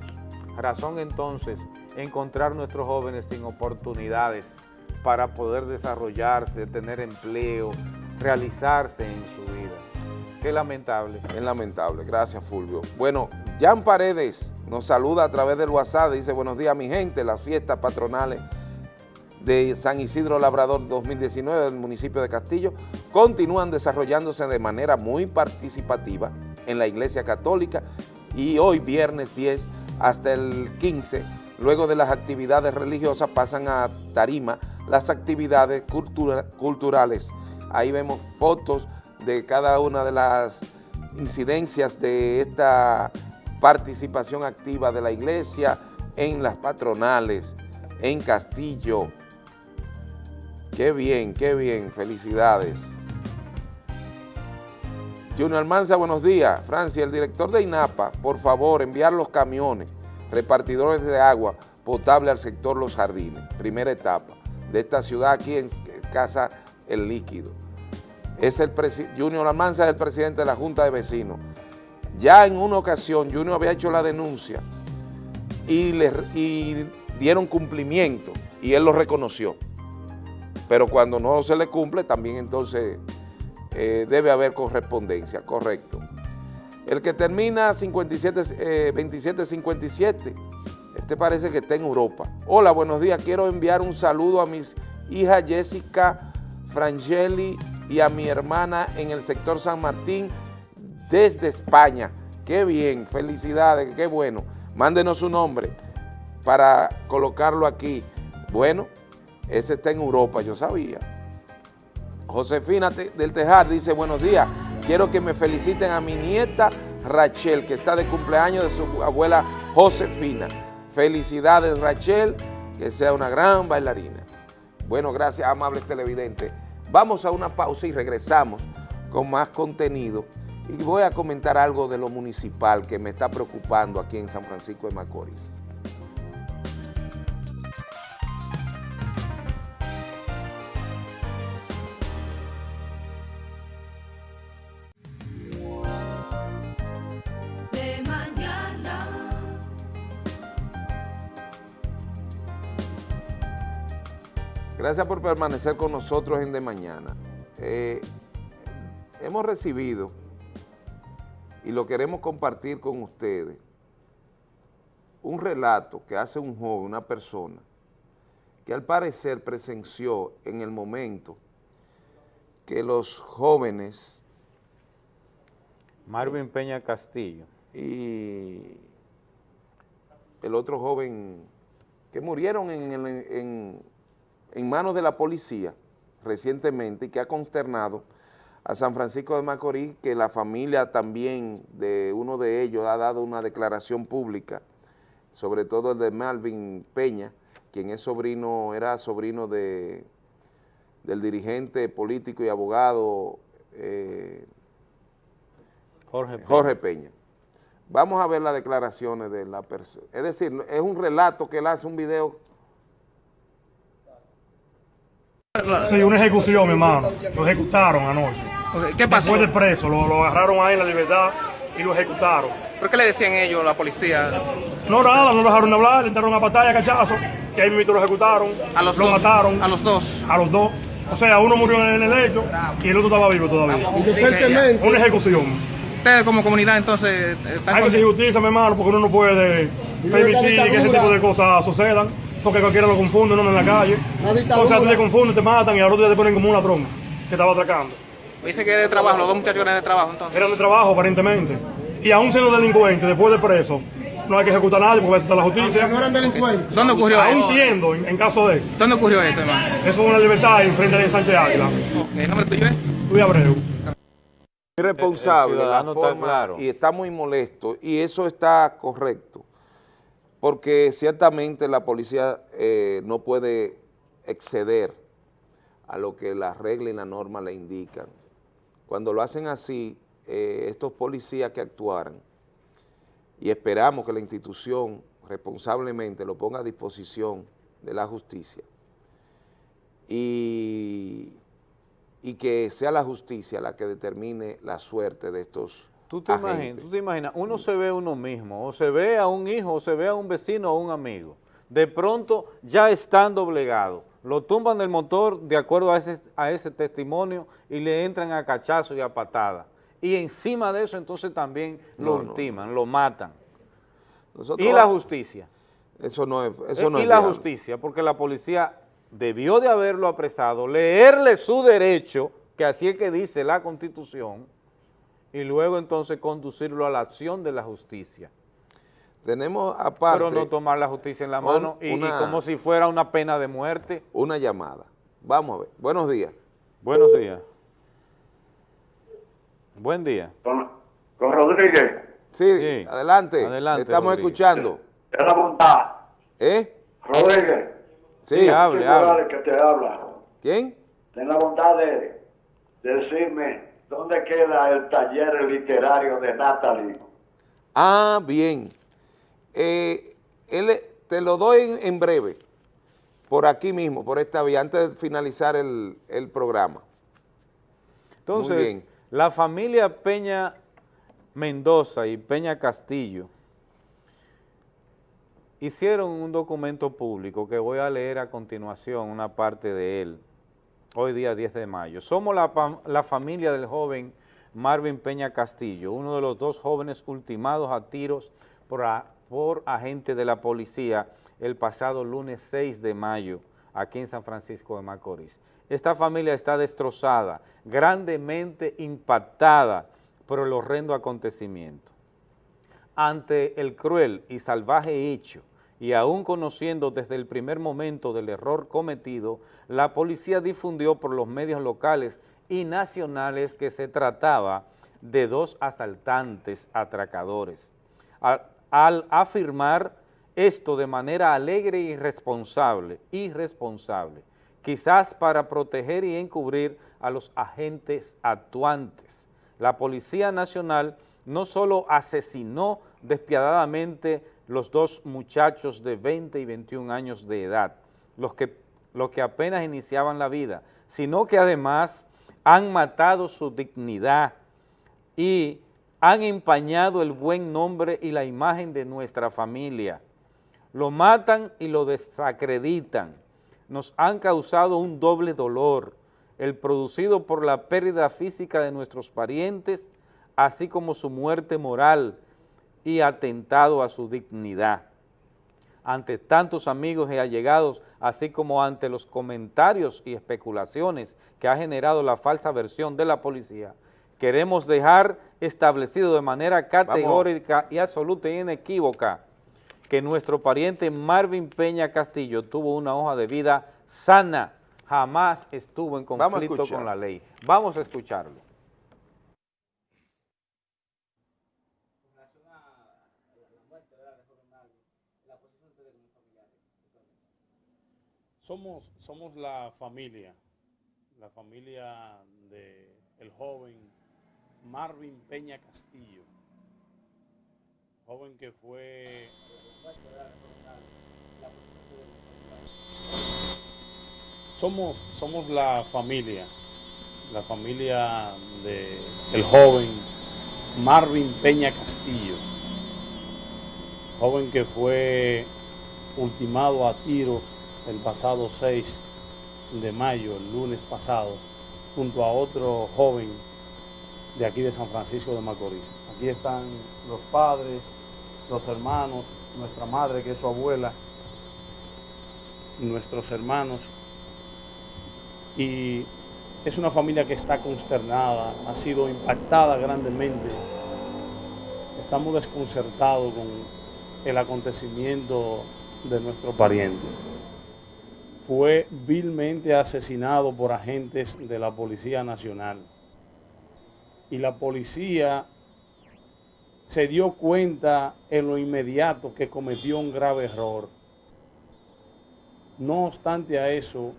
Razón entonces encontrar nuestros jóvenes sin oportunidades para poder desarrollarse, tener empleo, realizarse en su vida. Qué lamentable. Es lamentable, gracias Fulvio. Bueno, Jan Paredes nos saluda a través del WhatsApp, dice buenos días mi gente, las fiestas patronales de San Isidro Labrador 2019 del municipio de Castillo continúan desarrollándose de manera muy participativa en la Iglesia Católica y hoy viernes 10 hasta el 15, luego de las actividades religiosas pasan a Tarima las actividades culturales. Ahí vemos fotos de cada una de las incidencias de esta participación activa de la iglesia en las patronales, en Castillo. Qué bien, qué bien, felicidades. Junior Almanza, buenos días. Francia, el director de INAPA, por favor, enviar los camiones repartidores de agua potable al sector Los Jardines, primera etapa de esta ciudad aquí en Casa El Líquido. Es el Junior Almanza es el presidente de la Junta de Vecinos. Ya en una ocasión Junior había hecho la denuncia y, y dieron cumplimiento y él lo reconoció. Pero cuando no se le cumple, también entonces eh, debe haber correspondencia, correcto. El que termina 57, 2757, este parece que está en Europa. Hola, buenos días, quiero enviar un saludo a mis hijas Jessica, Frangeli y a mi hermana en el sector San Martín desde España. Qué bien, felicidades, qué bueno. Mándenos su nombre para colocarlo aquí. Bueno, ese está en Europa, yo sabía. Josefina del Tejar dice, buenos días, quiero que me feliciten a mi nieta Rachel, que está de cumpleaños de su abuela Josefina. Felicidades Rachel, que sea una gran bailarina. Bueno, gracias amables televidentes. Vamos a una pausa y regresamos con más contenido y voy a comentar algo de lo municipal que me está preocupando aquí en San Francisco de Macorís. Gracias por permanecer con nosotros en De Mañana. Eh, hemos recibido, y lo queremos compartir con ustedes, un relato que hace un joven, una persona, que al parecer presenció en el momento que los jóvenes... Marvin Peña Castillo. Y el otro joven que murieron en, en en manos de la policía recientemente y que ha consternado a San Francisco de Macorís, que la familia también de uno de ellos ha dado una declaración pública, sobre todo el de Malvin Peña, quien es sobrino, era sobrino de, del dirigente político y abogado eh, Jorge, Peña. Jorge Peña. Vamos a ver las declaraciones de la persona. Es decir, es un relato que él hace un video Sí, una ejecución, mi hermano. Lo ejecutaron anoche. ¿Qué pasó? Después de preso, lo, agarraron ahí en la libertad y lo ejecutaron. ¿Por qué le decían ellos, la policía? No, nada, no dejaron de hablar, entraron a batalla, cachazo, y ahí mismo lo ejecutaron. ¿A los lo dos? mataron. ¿A los dos? A los dos. O sea, uno murió en el hecho y el otro estaba vivo todavía. Inocentemente. Una ejecución. Ustedes como comunidad entonces están Hay que hacer justicia, mi hermano, porque uno no puede permitir que ese tipo de cosas sucedan porque cualquiera lo confunde, no en la calle. O sea, tú te confunden, te matan y al otro día te ponen como una trompa que estaba atracando. Dice que era de trabajo, los dos muchachos eran de trabajo entonces. Eran de trabajo aparentemente. Y aún siendo delincuentes, después de preso, no hay que ejecutar a nadie porque está la justicia. No eran delincuentes. ¿Dónde ocurrió Aún esto? siendo, en, en, caso de. ¿Dónde ocurrió esto, hermano? Eso es una libertad en frente de Sánchez Águila. ¿El nombre tuyo es? Luis Abreu. Irresponsable, el la forma, está claro. y está muy molesto, y eso está correcto porque ciertamente la policía eh, no puede exceder a lo que la regla y la norma le indican. Cuando lo hacen así, eh, estos policías que actuaran, y esperamos que la institución responsablemente lo ponga a disposición de la justicia, y, y que sea la justicia la que determine la suerte de estos ¿Tú te, imaginas, tú te imaginas, uno se ve a uno mismo, o se ve a un hijo, o se ve a un vecino o un amigo. De pronto, ya están doblegados, lo tumban del motor de acuerdo a ese, a ese testimonio y le entran a cachazo y a patada. Y encima de eso, entonces también lo No, no. ultiman, lo matan. Nosotros- y la justicia. Eso no es, eso no y es la viable. justicia, porque la policía debió de haberlo apresado, leerle su derecho, que así es que dice la Constitución, y luego entonces conducirlo a la acción de la justicia. Tenemos aparte Pero no tomar la justicia en la mano y, como si fuera una pena de muerte. una llamada. Vamos a ver. Buenos días. Buenos días. Buen día. Con, con Rodríguez, Sí, Sí. adelante. Adelante, Estamos Rodríguez. escuchando. es la bondad. ¿Eh? Rodríguez, Sí. hable, hable. Que te habla. ¿Quién? Ten la bondad de, de decirme dónde queda el taller literario de Natalie. Ah, bien. Eh, él, te lo doy en, en breve, por aquí mismo, por esta vía, antes de finalizar el, el programa. Entonces, bien. la familia Peña Mendoza y Peña Castillo hicieron un documento público que voy a leer a continuación una parte de él, hoy día 10 de mayo. Somos la, familia del joven Marvin Peña Castillo, uno de los dos jóvenes ultimados a tiros por, por agentes de la policía el pasado lunes 6 de mayo aquí en San Francisco de Macorís. Esta familia está destrozada, grandemente impactada por el horrendo acontecimiento. Ante el cruel y salvaje hecho, y aún conociendo desde el primer momento del error cometido, la policía difundió por los medios locales y nacionales que se trataba de dos asaltantes atracadores. Al, afirmar esto de manera alegre y responsable, irresponsable, quizás para proteger y encubrir a los agentes actuantes. La Policía Nacional no solo asesinó despiadadamente los dos muchachos de 20 y 21 años de edad, los que, que apenas iniciaban la vida, sino que además han matado su dignidad y han empañado el buen nombre y la imagen de nuestra familia. Lo matan y lo desacreditan. Nos han causado un doble dolor, el producido por la pérdida física de nuestros parientes, así como su muerte moral y atentado a su dignidad. Ante tantos amigos y allegados, así como ante los comentarios y especulaciones que ha generado la falsa versión de la policía, queremos dejar establecido de manera categórica y absoluta y inequívoca que nuestro pariente Marvin Peña Castillo tuvo una hoja de vida sana, jamás estuvo en conflicto con la ley. Vamos a escucharlo. Somos, somos la familia, la familia el joven Marvin Peña Castillo, joven que fue somos, somos la familia, la familia del joven Marvin Peña Castillo, joven que fue ultimado a tiros el pasado 6 de mayo, el lunes pasado, junto a otro joven de aquí de San Francisco de Macorís. Aquí están los padres, los hermanos, nuestra madre que es su abuela, nuestros hermanos. Y es una familia que está consternada, ha sido impactada grandemente. Estamos desconcertados con el acontecimiento de nuestro pariente. Fue vilmente asesinado por agentes de la Policía Nacional. Y la policía se dio cuenta en lo inmediato que cometió un grave error. No obstante a eso,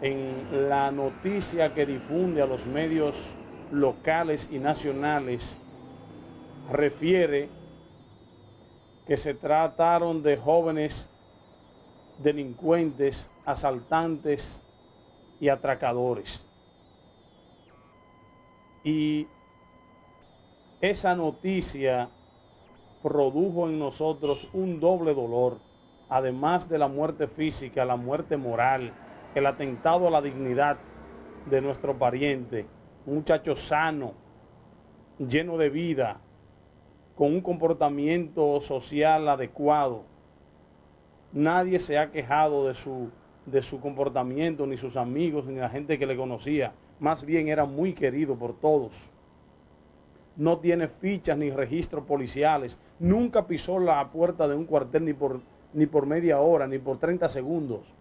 en la noticia que difunde a los medios locales y nacionales, refiere que se trataron de jóvenes delincuentes, asaltantes y atracadores. Y esa noticia produjo en nosotros un doble dolor, además de la muerte física, la muerte moral, el atentado a la dignidad de nuestro pariente, un muchacho sano, lleno de vida, con un comportamiento social adecuado. Nadie se ha quejado de su, de su comportamiento, ni sus amigos, ni la gente que le conocía. Más bien era muy querido por todos no tiene fichas ni registros policiales, nunca pisó la puerta de un cuartel ni por, ni por media hora, ni por 30 segundos.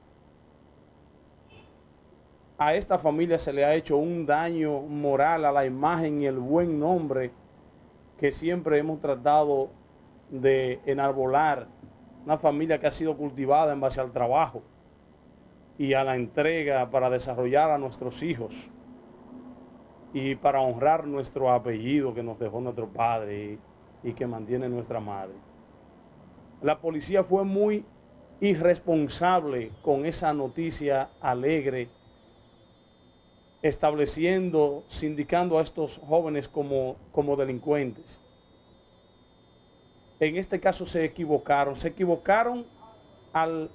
A esta familia se le ha hecho un daño moral a la imagen y el buen nombre que siempre hemos tratado de enarbolar. Una familia que ha sido cultivada en base al trabajo y a la entrega para desarrollar a nuestros hijos y para honrar nuestro apellido que nos dejó nuestro padre y, que mantiene nuestra madre. La policía fue muy irresponsable con esa noticia alegre, estableciendo, sindicando a estos jóvenes como, como delincuentes. En este caso se equivocaron. Se equivocaron al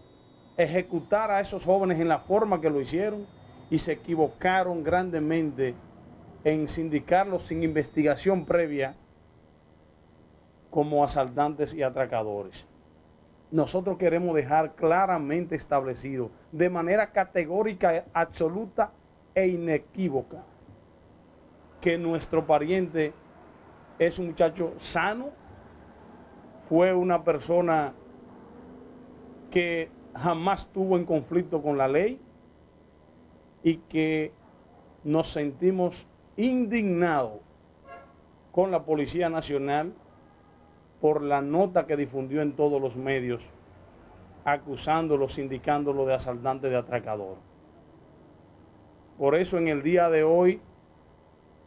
ejecutar a esos jóvenes en la forma que lo hicieron y se equivocaron grandemente en sindicarlos sin investigación previa como asaltantes y atracadores. Nosotros queremos dejar claramente establecido, de manera categórica, absoluta e inequívoca, que nuestro pariente es un muchacho sano, fue una persona que jamás tuvo en conflicto con la ley y que nos sentimos indignados con la Policía Nacional por la nota que difundió en todos los medios acusándolo, indicándolo de asaltante de atracador. Por eso en el día de hoy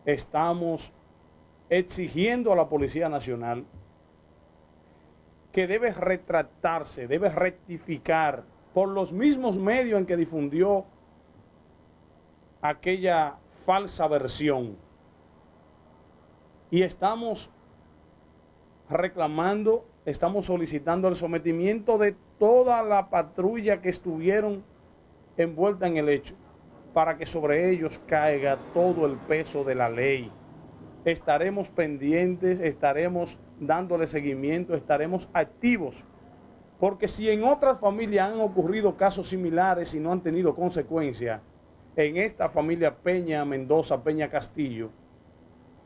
estamos exigiendo a la Policía Nacional que debe retractarse, debe rectificar por los mismos medios en que difundió aquella falsa versión. Y estamos reclamando, estamos solicitando el sometimiento de toda la patrulla que estuvieron envuelta en el hecho, para que sobre ellos caiga todo el peso de la ley. Estaremos pendientes, estaremos dándole seguimiento, estaremos activos. Porque si en otras familias han ocurrido casos similares y no han tenido consecuencia, en esta familia Peña Mendoza, Peña Castillo,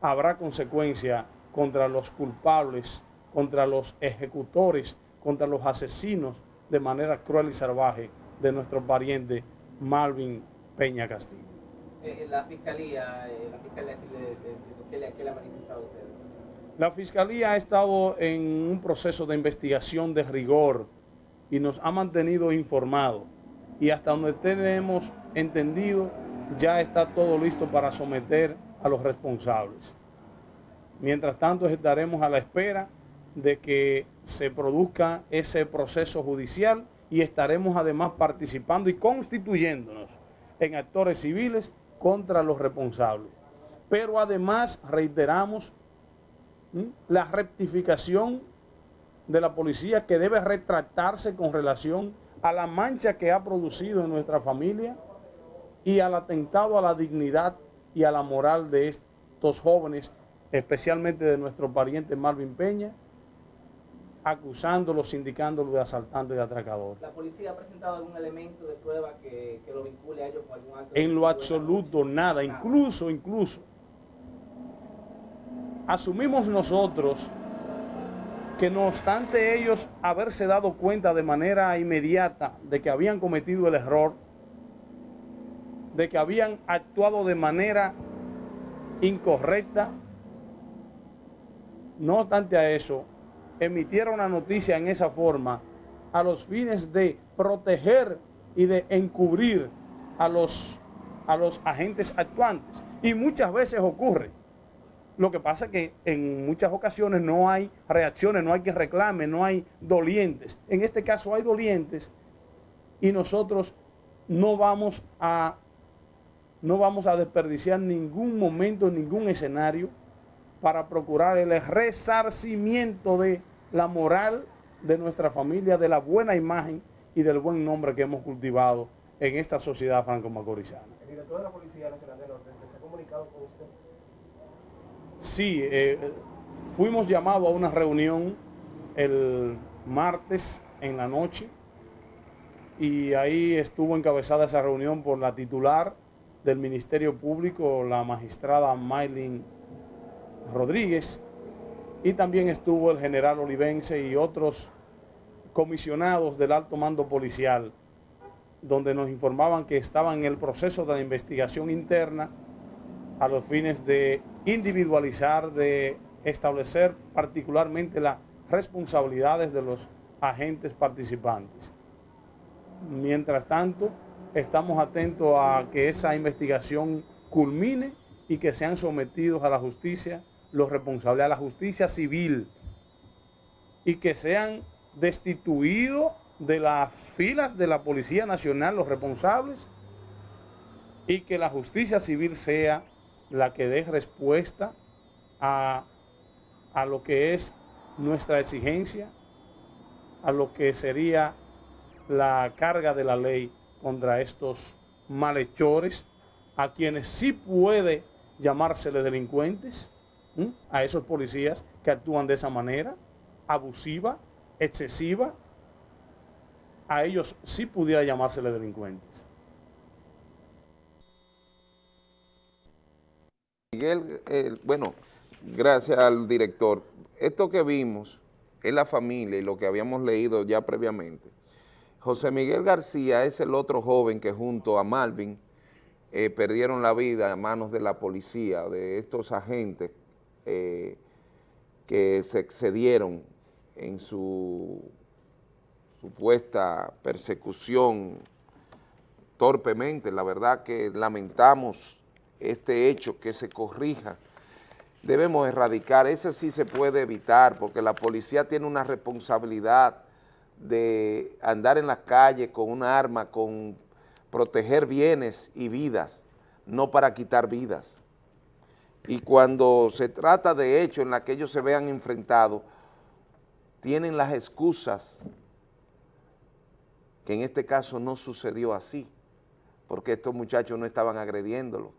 habrá consecuencia contra los culpables, contra los ejecutores, contra los asesinos de manera cruel y salvaje de nuestro pariente Malvin Peña Castillo. Eh, la Fiscalía, eh, la Fiscalía, ¿qué le ha manifestado usted? La Fiscalía ha estado en un proceso de investigación de rigor y nos ha mantenido informados. Y hasta donde tenemos entendido, ya está todo listo para someter a los responsables. Mientras tanto, estaremos a la espera de que se produzca ese proceso judicial y estaremos además participando y constituyéndonos en actores civiles contra los responsables. Pero además reiteramos la rectificación de la policía que debe retratarse con relación a la mancha que ha producido en nuestra familia y al atentado a la dignidad y a la moral de estos jóvenes, especialmente de nuestro pariente Marvin Peña, acusándolos, indicándolos de asaltantes de atracadores. ¿La policía ha presentado algún elemento de prueba que, que lo vincule a ellos con algún acto? En lo absoluto, nada. Incluso, incluso, asumimos nosotros que no obstante ellos haberse dado cuenta de manera inmediata de que habían cometido el error, de que habían actuado de manera incorrecta, no obstante a eso, emitieron una noticia en esa forma a los fines de proteger y de encubrir a los, a los agentes actuantes. Y muchas veces ocurre lo que pasa es que en muchas ocasiones no hay reacciones, no hay que reclame, no hay dolientes. En este caso hay dolientes y nosotros no vamos a, no vamos a desperdiciar ningún momento, ningún escenario para procurar el resarcimiento de la moral de nuestra familia, de la buena imagen y del buen nombre que hemos cultivado en esta sociedad franco-macorizana. Sí, eh, fuimos llamados a una reunión el martes en la noche y ahí estuvo encabezada esa reunión por la titular del Ministerio Público, la magistrada Maylin Rodríguez, y también estuvo el general Olivense y otros comisionados del alto mando policial, donde nos informaban que estaban en el proceso de la investigación interna a los fines de individualizar, de establecer particularmente las responsabilidades de los agentes participantes. Mientras tanto, estamos atentos a que esa investigación culmine y que sean sometidos a la justicia los responsables, a la justicia civil, y que sean destituidos de las filas de la Policía Nacional los responsables y que la justicia civil sea la que dé respuesta a, a lo que es nuestra exigencia a lo que sería la carga de la ley contra estos malhechores, a quienes sí puede llamársele delincuentes, a esos policías que actúan de esa manera, abusiva, excesiva, a ellos sí pudiera llamársele delincuentes. Miguel, bueno, gracias al director. Esto que vimos es la familia y lo que habíamos leído ya previamente. José Miguel García es el otro joven que junto a Malvin eh, perdieron la vida a manos de la policía, de estos agentes eh, que se excedieron en su supuesta persecución torpemente. La verdad que lamentamos este hecho, que se corrija. Debemos erradicar, ese sí se puede evitar porque la policía tiene una responsabilidad de andar en las calles con una arma, con proteger bienes y vidas, no para quitar vidas. Y cuando se trata de hechos en los que ellos se vean enfrentados, tienen las excusas, que en este caso no sucedió así, porque estos muchachos no estaban agrediéndolo.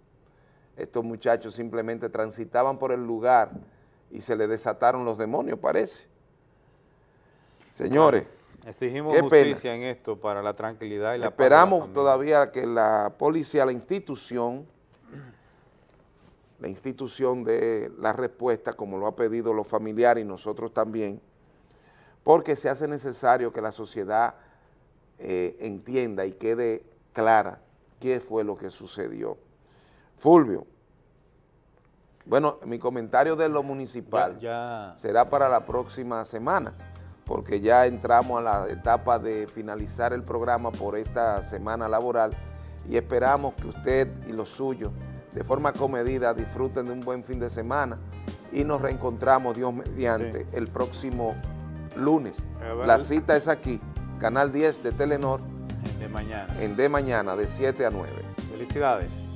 Estos muchachos simplemente transitaban por el lugar y se les desataron los demonios, parece. Señores, Exigimos justicia en esto para la tranquilidad y la Esperamos todavía que la policía, la institución, la institución de la respuesta, como lo ha pedido los familiares y nosotros también, porque se hace necesario que la sociedad eh, entienda y quede clara qué fue lo que sucedió. Fulvio, bueno, mi comentario de lo municipal será para la próxima semana porque ya entramos a la etapa de finalizar el programa por esta semana laboral y esperamos que usted y los suyos de forma comedida disfruten de un buen fin de semana y nos reencontramos, Dios mediante, el próximo lunes. La cita es aquí, Canal 10 de Telenor. En de mañana. En de mañana, de 7 a 9. Felicidades.